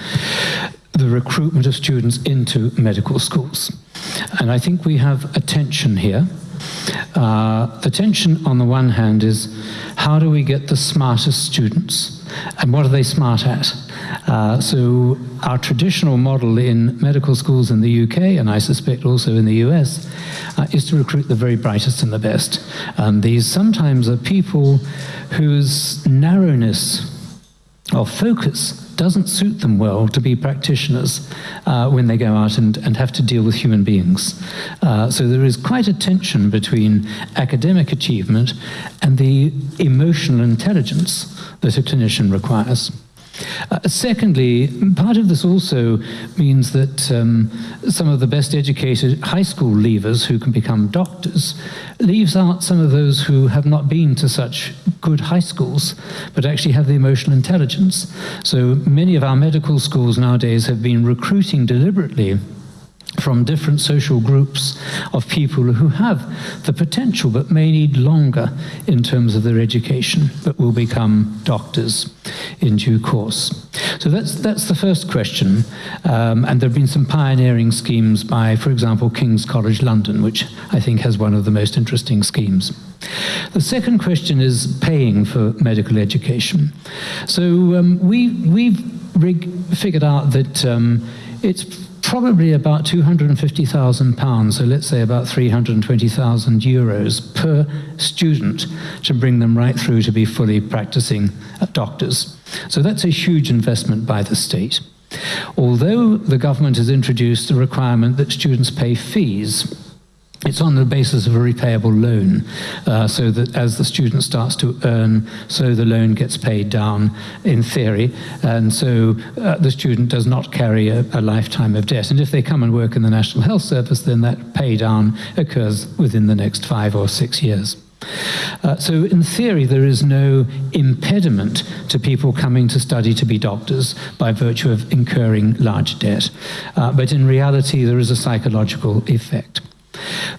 the recruitment of students into medical schools. And I think we have a tension here. Uh, the tension, on the one hand, is how do we get the smartest students? And what are they smart at? Uh, so, our traditional model in medical schools in the UK, and I suspect also in the US, uh, is to recruit the very brightest and the best. And these sometimes are people whose narrowness of focus doesn't suit them well to be practitioners uh, when they go out and, and have to deal with human beings. Uh, so there is quite a tension between academic achievement and the emotional intelligence that a clinician requires. Uh, secondly, part of this also means that um, some of the best educated high school leavers who can become doctors leaves out some of those who have not been to such good high schools, but actually have the emotional intelligence. So many of our medical schools nowadays have been recruiting deliberately from different social groups of people who have the potential but may need longer in terms of their education, but will become doctors in due course. So that's, that's the first question. Um, and there have been some pioneering schemes by, for example, King's College London, which I think has one of the most interesting schemes. The second question is paying for medical education. So um, we, we've figured out that um, it's probably about 250,000 pounds, so let's say about 320,000 euros per student to bring them right through to be fully practicing doctors. So that's a huge investment by the state. Although the government has introduced the requirement that students pay fees, it's on the basis of a repayable loan, uh, so that as the student starts to earn, so the loan gets paid down in theory, and so uh, the student does not carry a, a lifetime of debt. And if they come and work in the National Health Service, then that pay down occurs within the next five or six years. Uh, so, in theory, there is no impediment to people coming to study to be doctors by virtue of incurring large debt. Uh, but in reality, there is a psychological effect.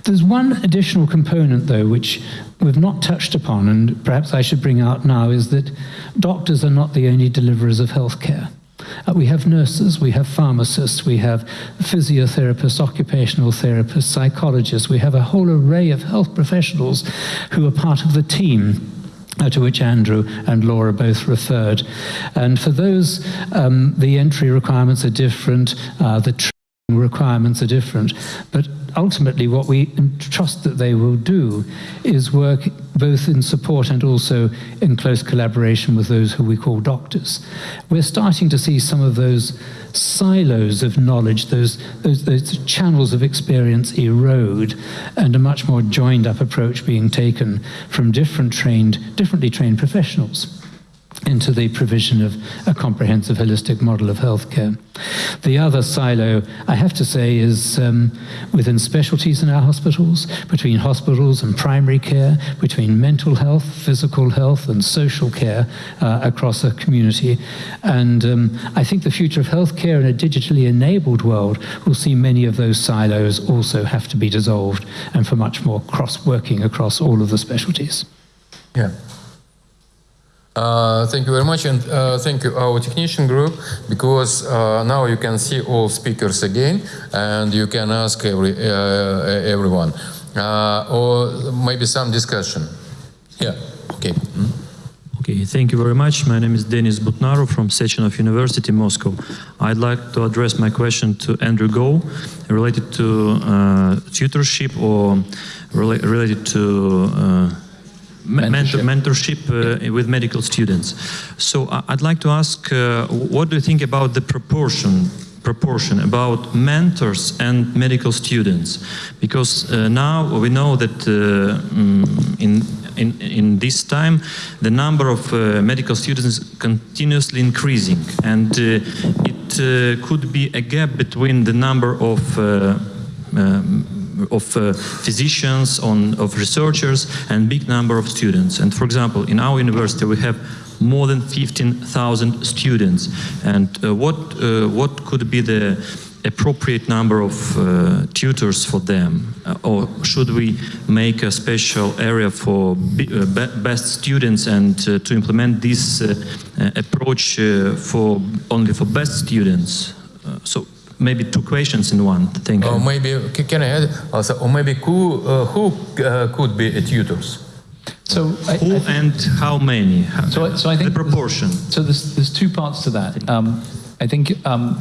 There's one additional component, though, which we've not touched upon, and perhaps I should bring out now, is that doctors are not the only deliverers of healthcare. Uh, we have nurses, we have pharmacists, we have physiotherapists, occupational therapists, psychologists. We have a whole array of health professionals who are part of the team uh, to which Andrew and Laura both referred. And for those, um, the entry requirements are different, uh, the requirements are different, but ultimately what we trust that they will do is work both in support and also in close collaboration with those who we call doctors. We're starting to see some of those silos of knowledge, those, those, those channels of experience erode, and a much more joined up approach being taken from different trained, differently trained professionals. Into the provision of a comprehensive holistic model of healthcare. The other silo, I have to say, is um, within specialties in our hospitals, between hospitals and primary care, between mental health, physical health, and social care uh, across a community. And um, I think the future of healthcare in a digitally enabled world will see many of those silos also have to be dissolved and for much more cross working across all of the specialties. Yeah. Uh, thank you very much, and uh, thank you our technician group because uh, now you can see all speakers again, and you can ask every uh, everyone, uh, or maybe some discussion. Yeah. Okay. Mm. Okay, thank you very much. My name is Denis Butnaru from Sechenov University, Moscow. I'd like to address my question to Andrew Gow, related to tutorship or rela related to mentorship, mentorship uh, with medical students. So uh, I'd like to ask, uh, what do you think about the proportion proportion about mentors and medical students? Because uh, now we know that um, in in, in this time, the number of uh, medical students is continuously increasing, and uh, it could be a gap between the number of of uh, physicians, on, of researchers, and big number of students. And for example, in our university we have more than 15,000 students. And uh, what, uh, what could be the appropriate number of uh, tutors for them? Uh, or should we make a special area for uh, best students and to implement this approach for only for best students? so maybe two questions in one. Thank you. Or maybe can I add also, or maybe who uh, who uh, could be a tutors? So I, who I and how many? So, so I think the proportion. So there's there's two parts to that. Um, I think um,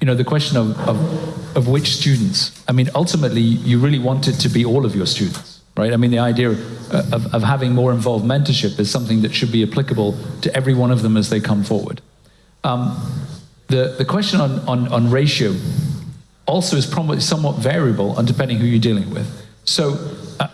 you know the question of, of of which students. I mean, ultimately, you really want it to be all of your students right? I mean, the idea of, of, having more involved mentorship is something that should be applicable to every one of them as they come forward. Um, the, the question on, on, on ratio also is probably somewhat variable on depending who you're dealing with. So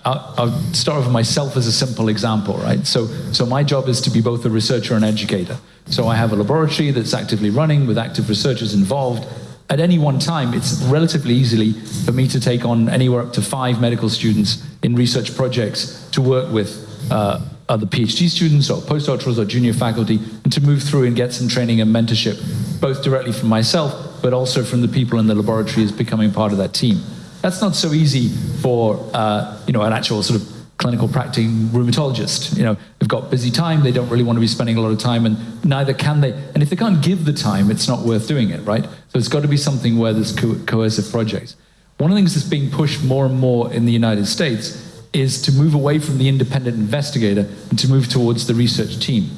I'll, I'll start with myself as a simple example, right? So, so my job is to be both a researcher and educator. So I have a laboratory that's actively running with active researchers involved. At any one time, it's relatively easily for me to take on anywhere up to five medical students in research projects to work with uh, other PhD students or postdoctorals or junior faculty, and to move through and get some training and mentorship, both directly from myself, but also from the people in the laboratory as becoming part of that team. That's not so easy for uh, you know an actual sort of clinical practicing rheumatologist. You know, they've got busy time, they don't really want to be spending a lot of time, and neither can they. And if they can't give the time, it's not worth doing it, right? So it's got to be something where there's co coercive projects. One of the things that's being pushed more and more in the United States is to move away from the independent investigator and to move towards the research team.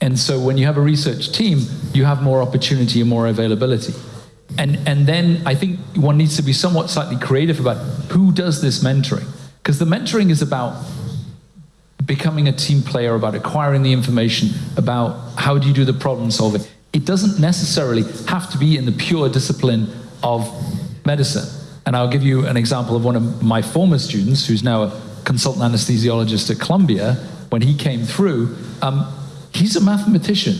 And so when you have a research team, you have more opportunity and more availability. And, and then I think one needs to be somewhat slightly creative about who does this mentoring. Because the mentoring is about becoming a team player, about acquiring the information, about how do you do the problem solving. It doesn't necessarily have to be in the pure discipline of medicine. And I'll give you an example of one of my former students, who's now a consultant anesthesiologist at Columbia. When he came through, um, he's a mathematician.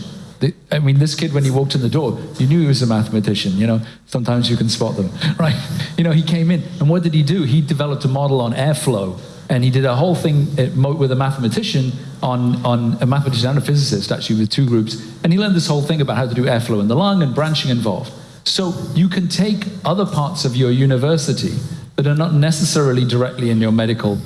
I mean, this kid, when he walked in the door, you knew he was a mathematician. You know, sometimes you can spot them, right? You know, he came in, and what did he do? He developed a model on airflow, and he did a whole thing uh, with a mathematician on, on a mathematician and a physicist, actually, with two groups. And he learned this whole thing about how to do airflow in the lung and branching involved. So you can take other parts of your university that are not necessarily directly in your medical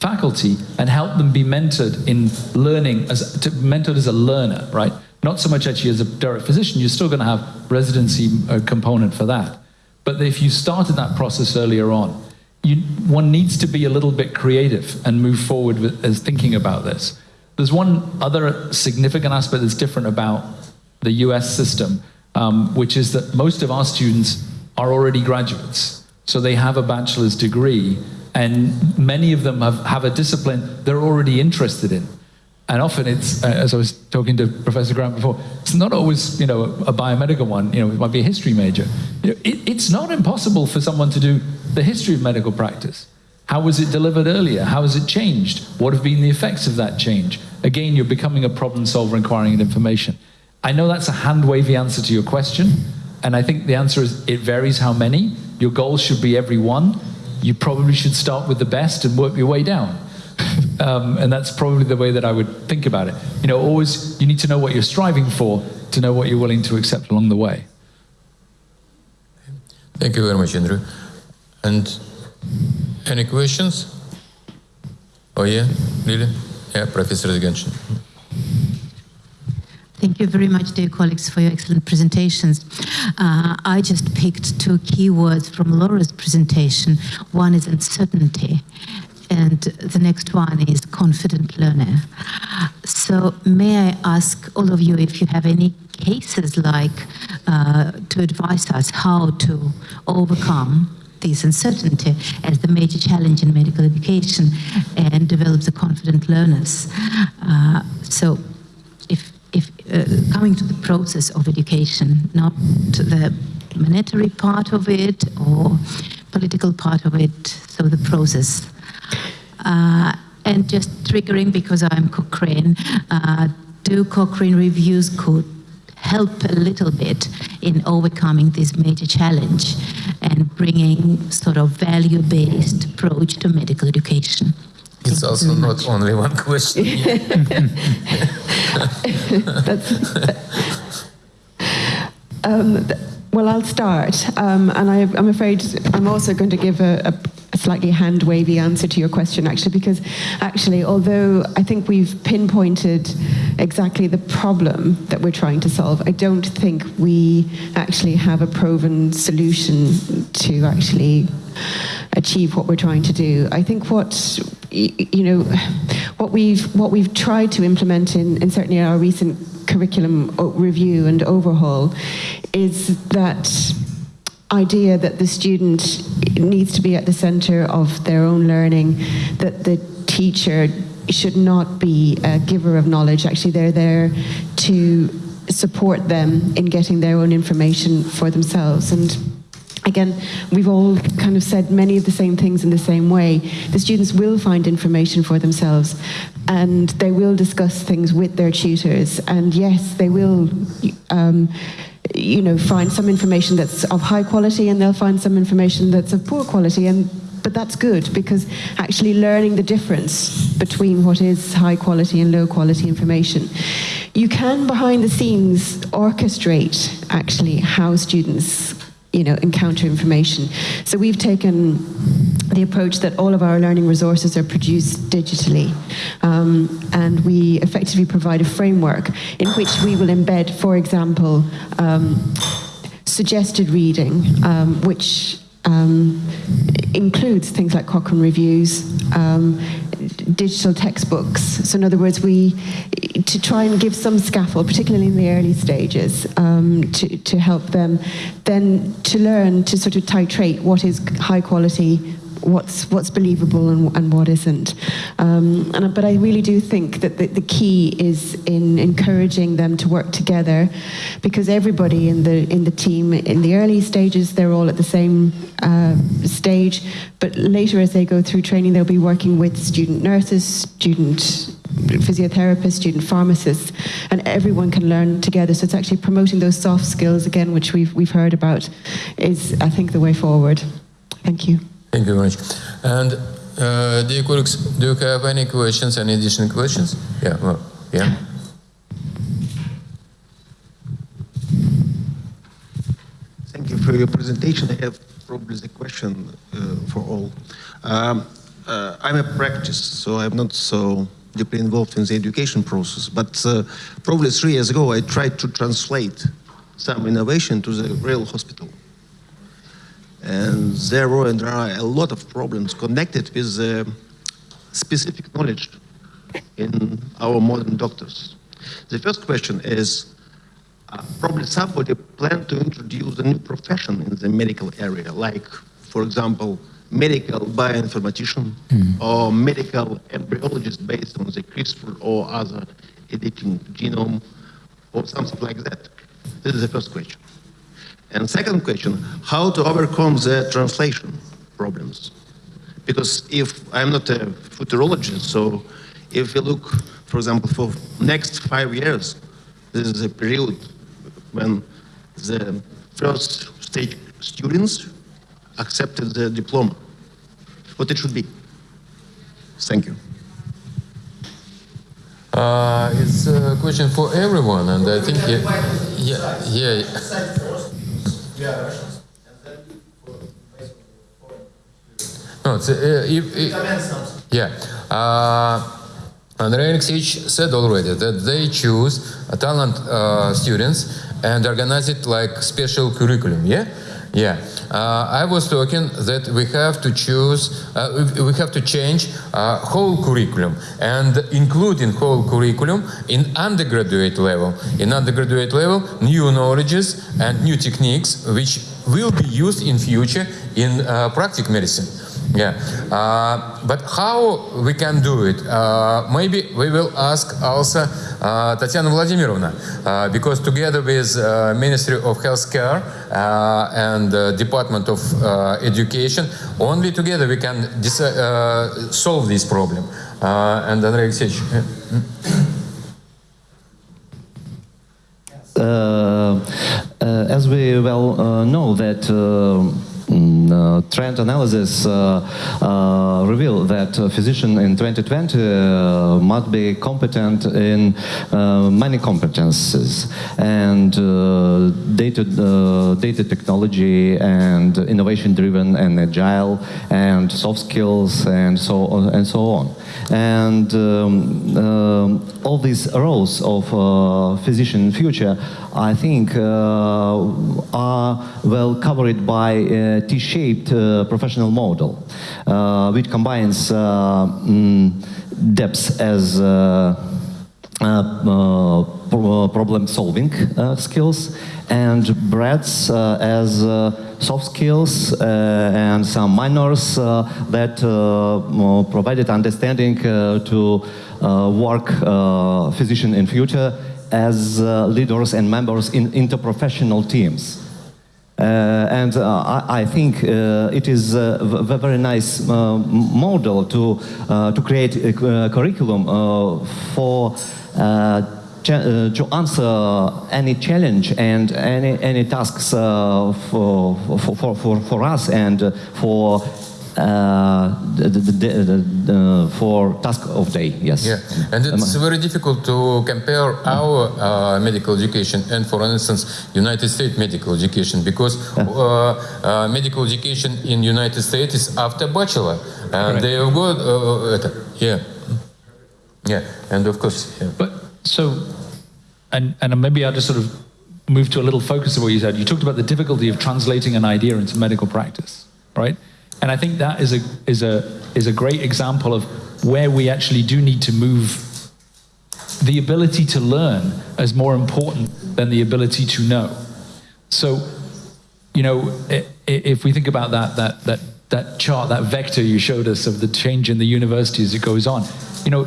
faculty and help them be mentored in learning as to, mentored as a learner, right? Not so much actually as a direct physician. You're still going to have residency uh, component for that. But if you started that process earlier on, you, one needs to be a little bit creative and move forward with, as thinking about this. There's one other significant aspect that's different about the US system, um, which is that most of our students are already graduates. So they have a bachelor's degree, and many of them have, have a discipline they're already interested in. And often it's, uh, as I was talking to Professor Grant before, it's not always, you know, a, biomedical one, you know, it might be a history major. You know, it, it's not impossible for someone to do the history of medical practice. How was it delivered earlier? How has it changed? What have been the effects of that change? again, you're becoming a problem solver inquiring into information. I know that's a hand wavy answer to your question, and I think the answer is it varies how many. Your goal should be every one. You probably should start with the best and work your way down. um, and that's probably the way that I would think about it. You know, always you need to know what you're striving for to know what you're willing to accept along the way. Thank you very much, Andrew. And any questions? Oh yeah, really? Yeah, Professor Zaganchin. Thank you very much, dear colleagues, for your excellent presentations. Uh, I just picked two keywords from Laura's presentation. One is uncertainty, and the next one is confident learner. So, may I ask all of you if you have any cases like uh, to advise us how to overcome this uncertainty as the major challenge in medical education and develop the confident learners. Uh, so, if if uh, coming to the process of education, not the monetary part of it or political part of it, so the process. Uh, and just triggering because I'm Cochrane, uh, do Cochrane reviews could help a little bit in overcoming this major challenge and bringing sort of value-based approach to medical education. It's also not only one question. Um, well, I'll start, um, and I, I'm afraid I'm also going to give a, a, a slightly hand wavy answer to your question, actually, because actually, although I think we've pinpointed exactly the problem that we're trying to solve, I don't think we actually have a proven solution to actually achieve what we're trying to do. I think what you know, what we've what we've tried to implement in, in certainly our recent curriculum uh, review and overhaul is that idea that the student needs to be at the center of their own learning, that the teacher should not be a giver of knowledge. Actually, they're there to support them in getting their own information for themselves. And again, we've all kind of said many of the same things in the same way. The students will find information for themselves and they will discuss things with their tutors. And yes, they will. Um, you know, find some information that's of high quality and they'll find some information that's of poor quality and but that's good because actually learning the difference between what is high quality and low quality information you can behind the scenes orchestrate actually how students you know encounter information. So we've taken the approach that all of our learning resources are produced digitally um, and we effectively provide a framework in which we will embed for example um, suggested reading um, which um, includes things like Cochrane reviews, um, digital textbooks. So, in other words, we to try and give some scaffold, particularly in the early stages, um, to to help them then to learn to sort of titrate what is high quality. What's what's believable and, and what isn't, um, and but I really do think that the, the key is in encouraging them to work together, because everybody in the in the team in the early stages they're all at the same uh, stage, but later as they go through training they'll be working with student nurses, student physiotherapists, student pharmacists, and everyone can learn together. So it's actually promoting those soft skills again, which we've we've heard about, is I think the way forward. Thank you. Thank you very much. And uh, dear colleagues, do you have any questions, any additional questions? Yeah, well, yeah. Thank you for your presentation. I have probably the question uh, for all. Um, uh, I'm a practice, so I'm not so deeply involved in the education process, but uh, probably three years ago I tried to translate some innovation to the real hospital. And there were and there are a lot of problems connected with uh, specific knowledge in our modern doctors. The first question is, uh, probably somebody planned to introduce a new profession in the medical area, like, for example, medical bioinformatician or medical embryologist based on the CRISPR or other editing genome or something like that. This is the first question. And second question, how to overcome the translation problems? Because if I'm not a futurologist, so if we look for example, for next five years, this is a period when the first stage students accepted the diploma. What it should be. Thank you. Uh, it's a question for everyone, and I think yeah, yeah, yeah. No, it's, uh, if, if, yeah. Uh, Andrei Alexeyevich said already that they choose talent uh, students and organize it like special curriculum. Yeah, yeah. Uh, I was talking that we have to choose, uh, we have to change uh, whole curriculum and including whole curriculum in undergraduate level. In undergraduate level, new knowledges and new techniques which will be used in future in uh, practical medicine. Yeah, uh, but how we can do it? Uh, maybe we will ask also uh, Tatiana Vladimirovna, uh, because together with uh, Ministry of Healthcare uh, and Department of Education, only together we can solve this problem. And Andrei Alexeyevich. as we well know that uh, mm, uh, trend analysis uh, uh, reveal that physician in 2020 uh, must be competent in uh, many competences and uh, data, uh, data technology and innovation driven and agile and soft skills and so on and so on. And um, um, all these roles of uh, physician future, I think, uh, are well covered by a T-shaped uh, professional model, uh, which combines uh, mm, depth as uh, uh, uh, problem-solving uh, skills and breadth uh, as uh, soft skills uh, and some minors uh, that uh, uh, provided understanding uh, to uh, work uh, physician in future as uh, leaders and members in interprofessional teams. Uh, and uh, I, I think uh, it is uh, a very nice uh, model to, uh, to create a cu- curriculum for to answer any challenge and any, any tasks for, for, for, for, us and for uh, the, the, the, for task of day, yes. Yeah, and it's very difficult to compare our uh, medical education and, for instance, United States medical education because uh, medical education in United States is after bachelor, and they have got yeah, yeah, and of course, yeah. but so, and and maybe I'll just sort of move to a little focus of what you said. You talked about the difficulty of translating an idea into medical practice, right? And I think that is a is a is a great example of where we actually do need to move the ability to learn as more important than the ability to know. So, you know, if we think about that that that that chart, that vector you showed us of the change in the university as it goes on, you know,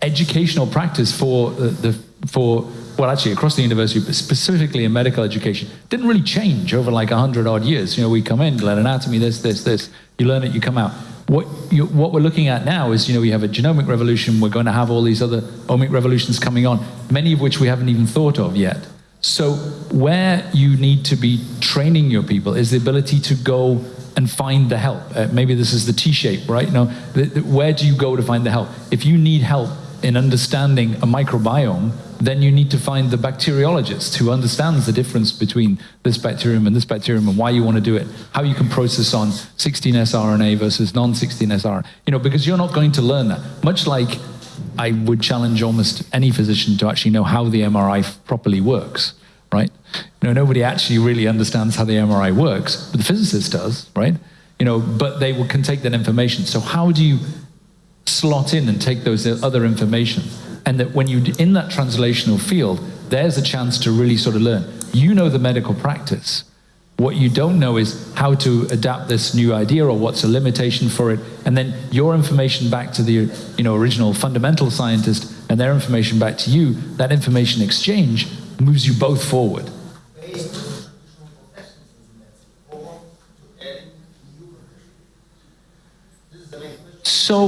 educational practice for the, the for well, actually across the university, but specifically in medical education, didn't really change over like hundred odd years. You know, we come in, learn anatomy, this, this, this. You learn it, you come out. What you, what we're looking at now is, you know, we have a genomic revolution. We're going to have all these other omic revolutions coming on, many of which we haven't even thought of yet. So where you need to be training your people is the ability to go and find the help. Uh, maybe this is the T-shape, right? You know, the, the, where do you go to find the help? If you need help in understanding a microbiome, then you need to find the bacteriologist who understands the difference between this bacterium and this bacterium and why you want to do it, how you can process on 16S RNA versus non-16S RNA. You know, because you're not going to learn that. Much like I would challenge almost any physician to actually know how the MRI properly works, right? You know, nobody actually really understands how the MRI works, but the physicist does, right? You know, but they can take that information. So how do you slot in and take those other information? And that when you're in that translational field, there's a chance to really sort of learn. You know the medical practice. What you don't know is how to adapt this new idea or what's a limitation for it. And then your information back to the you know, original fundamental scientist and their information back to you, that information exchange moves you both forward. So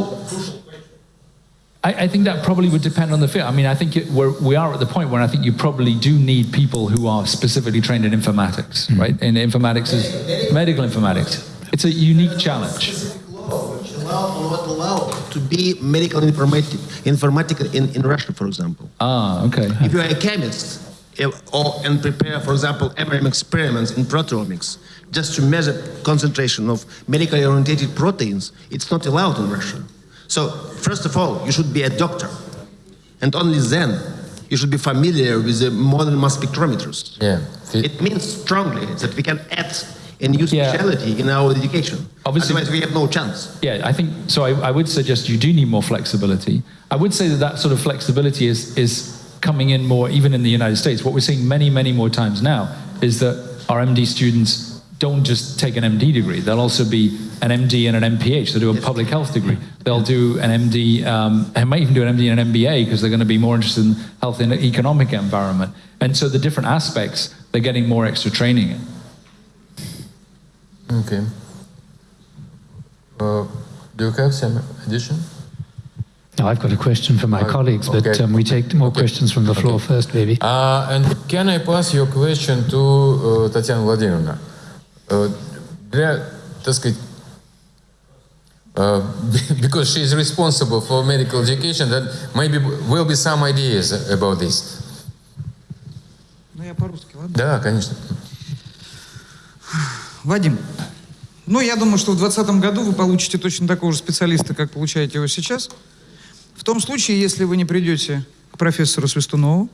I, I think that probably would depend on the field. I mean, I think it, we're, we are at the point where I think you probably do need people who are specifically trained in informatics, right? And informatics is medical informatics. It's a unique challenge. Allow or not allow to be medical informatic, informatic in, in Russia, for example. Ah, okay. If you are a chemist eh, or and prepare, for example, MRM experiments in proteomics just to measure concentration of medically orientated proteins, it's not allowed in Russia. So first of all, you should be a doctor, and only then you should be familiar with the modern mass spectrometers. Yeah. It means strongly that we can add a new Yeah. specialty in our education. Obviously- Otherwise, we have no chance. Yeah, I think so. I, I would suggest you do need more flexibility. I would say that that sort of flexibility is is coming in more, even in the United States. What we're seeing many, many more times now is that our MD students don't just take an MD degree. They'll also be an MD and an MPH. They'll do a public health degree. They'll do an MD, um, and might even do an MD and an MBA because they're going to be more interested in health and economic environment. And so the different aspects, they're getting more extra training in. Okay. Uh, do you have some addition? Now, I've got a question for my Uh, colleagues, but okay. um, we take more questions from the floor first, maybe. Uh, and can I pass your question to uh, Tatiana Vladimirovna? Для, так сказать, uh, because she is responsible for medical education, that maybe will be some ideas about this. Ну, я по-русски, ладно? Да, конечно. Вадим, ну, я думаю, что в 2020 году вы получите точно такого же специалиста, как получаете его сейчас. В том случае, если вы не придете к профессору Свистунову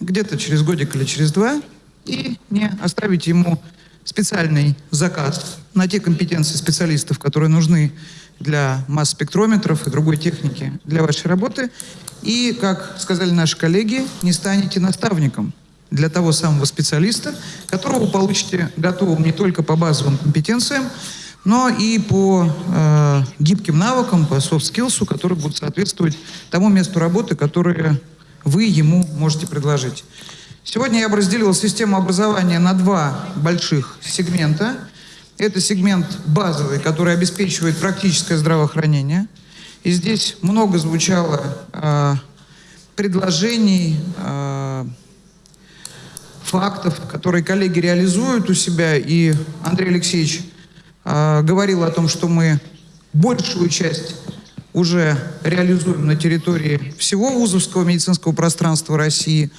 где-то через годик или через два и не оставите ему специальный заказ на те компетенции специалистов, которые нужны для масс-спектрометров и другой техники для вашей работы. И, как сказали наши коллеги, не станете наставником для того самого специалиста, которого вы получите готовым не только по базовым компетенциям, но и по э, гибким навыкам, по skills, которые будут соответствовать тому месту работы, которое вы ему можете предложить. Сегодня я бы разделил систему образования на два больших сегмента. Это сегмент базовый, который обеспечивает практическое здравоохранение. И здесь много звучало э, предложений, э, фактов, которые коллеги реализуют у себя. И Андрей Алексеевич э, говорил о том, что мы большую часть уже реализуем на территории всего вузовского медицинского пространства России.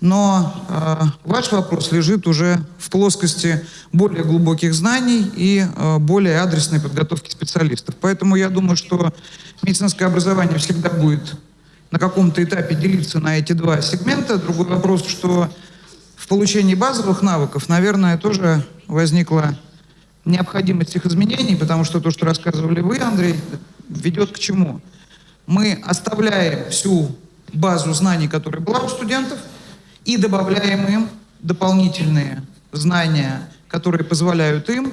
Но э, ваш вопрос лежит уже в плоскости более глубоких знаний и э, более адресной подготовки специалистов. Поэтому я думаю, что медицинское образование всегда будет на каком-то этапе делиться на эти два сегмента. Другой вопрос, что в получении базовых навыков, наверное, тоже возникла необходимость их изменений, потому что то, что рассказывали вы, Андрей, ведет к чему? Мы оставляем всю базу знаний, которая была у студентов, и добавляем им дополнительные знания, которые позволяют им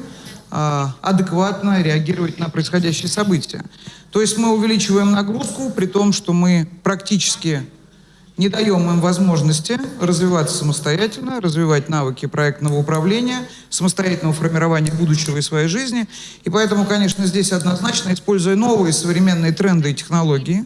а, адекватно реагировать на происходящие события. То есть мы увеличиваем нагрузку, при том, что мы практически не даем им возможности развиваться самостоятельно, развивать навыки проектного управления, самостоятельного формирования будущего и своей жизни. И поэтому, конечно, здесь однозначно, используя новые современные тренды и технологии,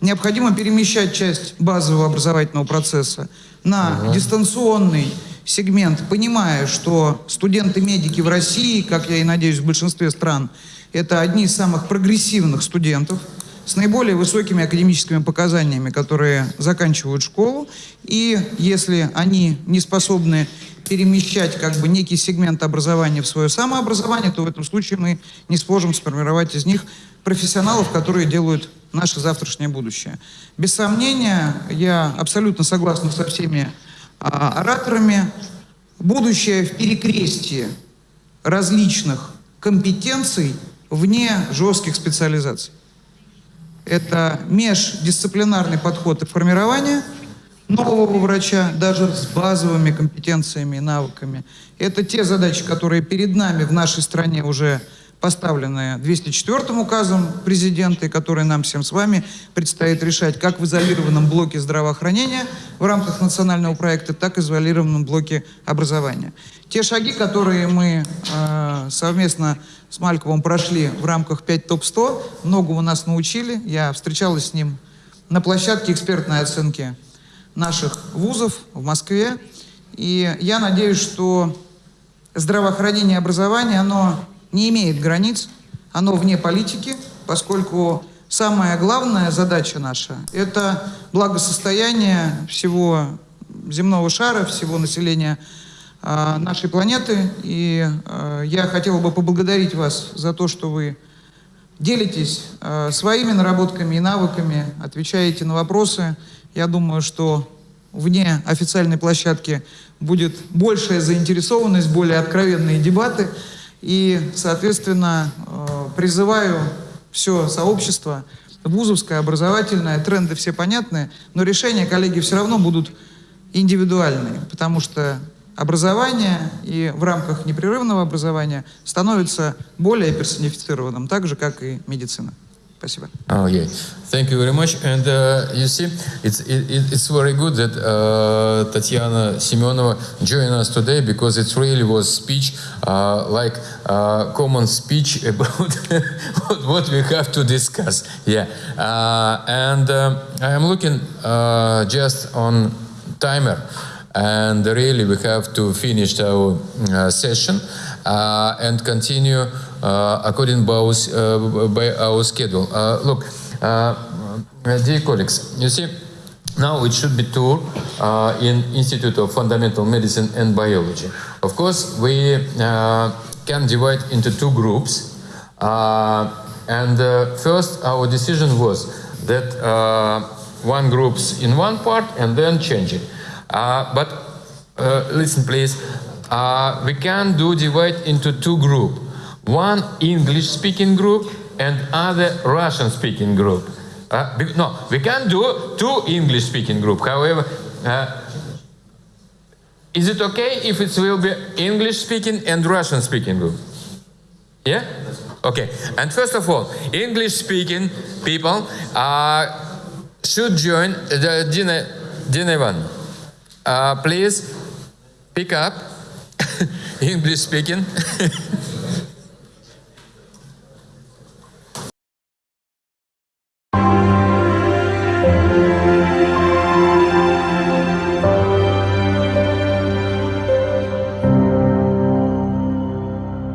необходимо перемещать часть базового образовательного процесса на дистанционный сегмент, понимая, что студенты-медики в России, как я и надеюсь, в большинстве стран, это одни из самых прогрессивных студентов, с наиболее высокими академическими показаниями, которые заканчивают школу. И если они не способны перемещать как бы некий сегмент образования в свое самообразование, то в этом случае мы не сможем сформировать из них профессионалов, которые делают наше завтрашнее будущее. Без сомнения, я абсолютно согласна со всеми а, ораторами. Будущее в перекрестии различных компетенций вне жестких специализаций. Это междисциплинарный подход и формирование нового врача, даже с базовыми компетенциями и навыками. Это те задачи, которые перед нами в нашей стране уже поставлены 204 указом президента, и которые нам всем с вами предстоит решать как в изолированном блоке здравоохранения, в рамках национального проекта, так и в изолированном блоке образования. Те шаги, которые мы э, совместно с Мальковым прошли в рамках 5 ТОП-100, многому нас научили. Я встречалась с ним на площадке экспертной оценки наших вузов в Москве. И я надеюсь, что здравоохранение и образование, оно не имеет границ, оно вне политики, поскольку самая главная задача наша – это благосостояние всего земного шара, всего населения э, нашей планеты. И э, я хотел бы поблагодарить вас за то, что вы делитесь э, своими наработками и навыками, отвечаете на вопросы. Я думаю, что вне официальной площадки будет большая заинтересованность, более откровенные дебаты. И, соответственно, э, призываю все сообщество, вузовское, образовательное, тренды все понятны, но решения, коллеги, все равно будут индивидуальные, потому что образование и в рамках непрерывного образования становится более персонифицированным, так же, как и медицина. Спасибо. Oh, yeah. Thank you very much. And uh, you see, it's it, it's very good that uh, Tatiana Simonova joined us today because it really was speech uh, like uh, common speech about what we have to discuss. Yeah. Uh, and um, I am looking uh, just on timer. And really, we have to finish our uh, session uh, and continue uh, according both, uh, by our schedule. Look, dear colleagues, you see, now it should be tour uh, in Institute of Fundamental Medicine and Biology. Of course, we uh, can divide into two groups. Uh, and first, our decision was that one group's in one part and then change it. But uh, listen, please. We can do divide into two group. One English-speaking group and other Russian-speaking group. Uh, no, we can do two English-speaking group. However, uh, is it okay if it will be English-speaking and Russian-speaking group? Yeah? Okay. And first of all, English-speaking people uh, should join the Dina, Dina Ivan. Uh, please pick up English-speaking.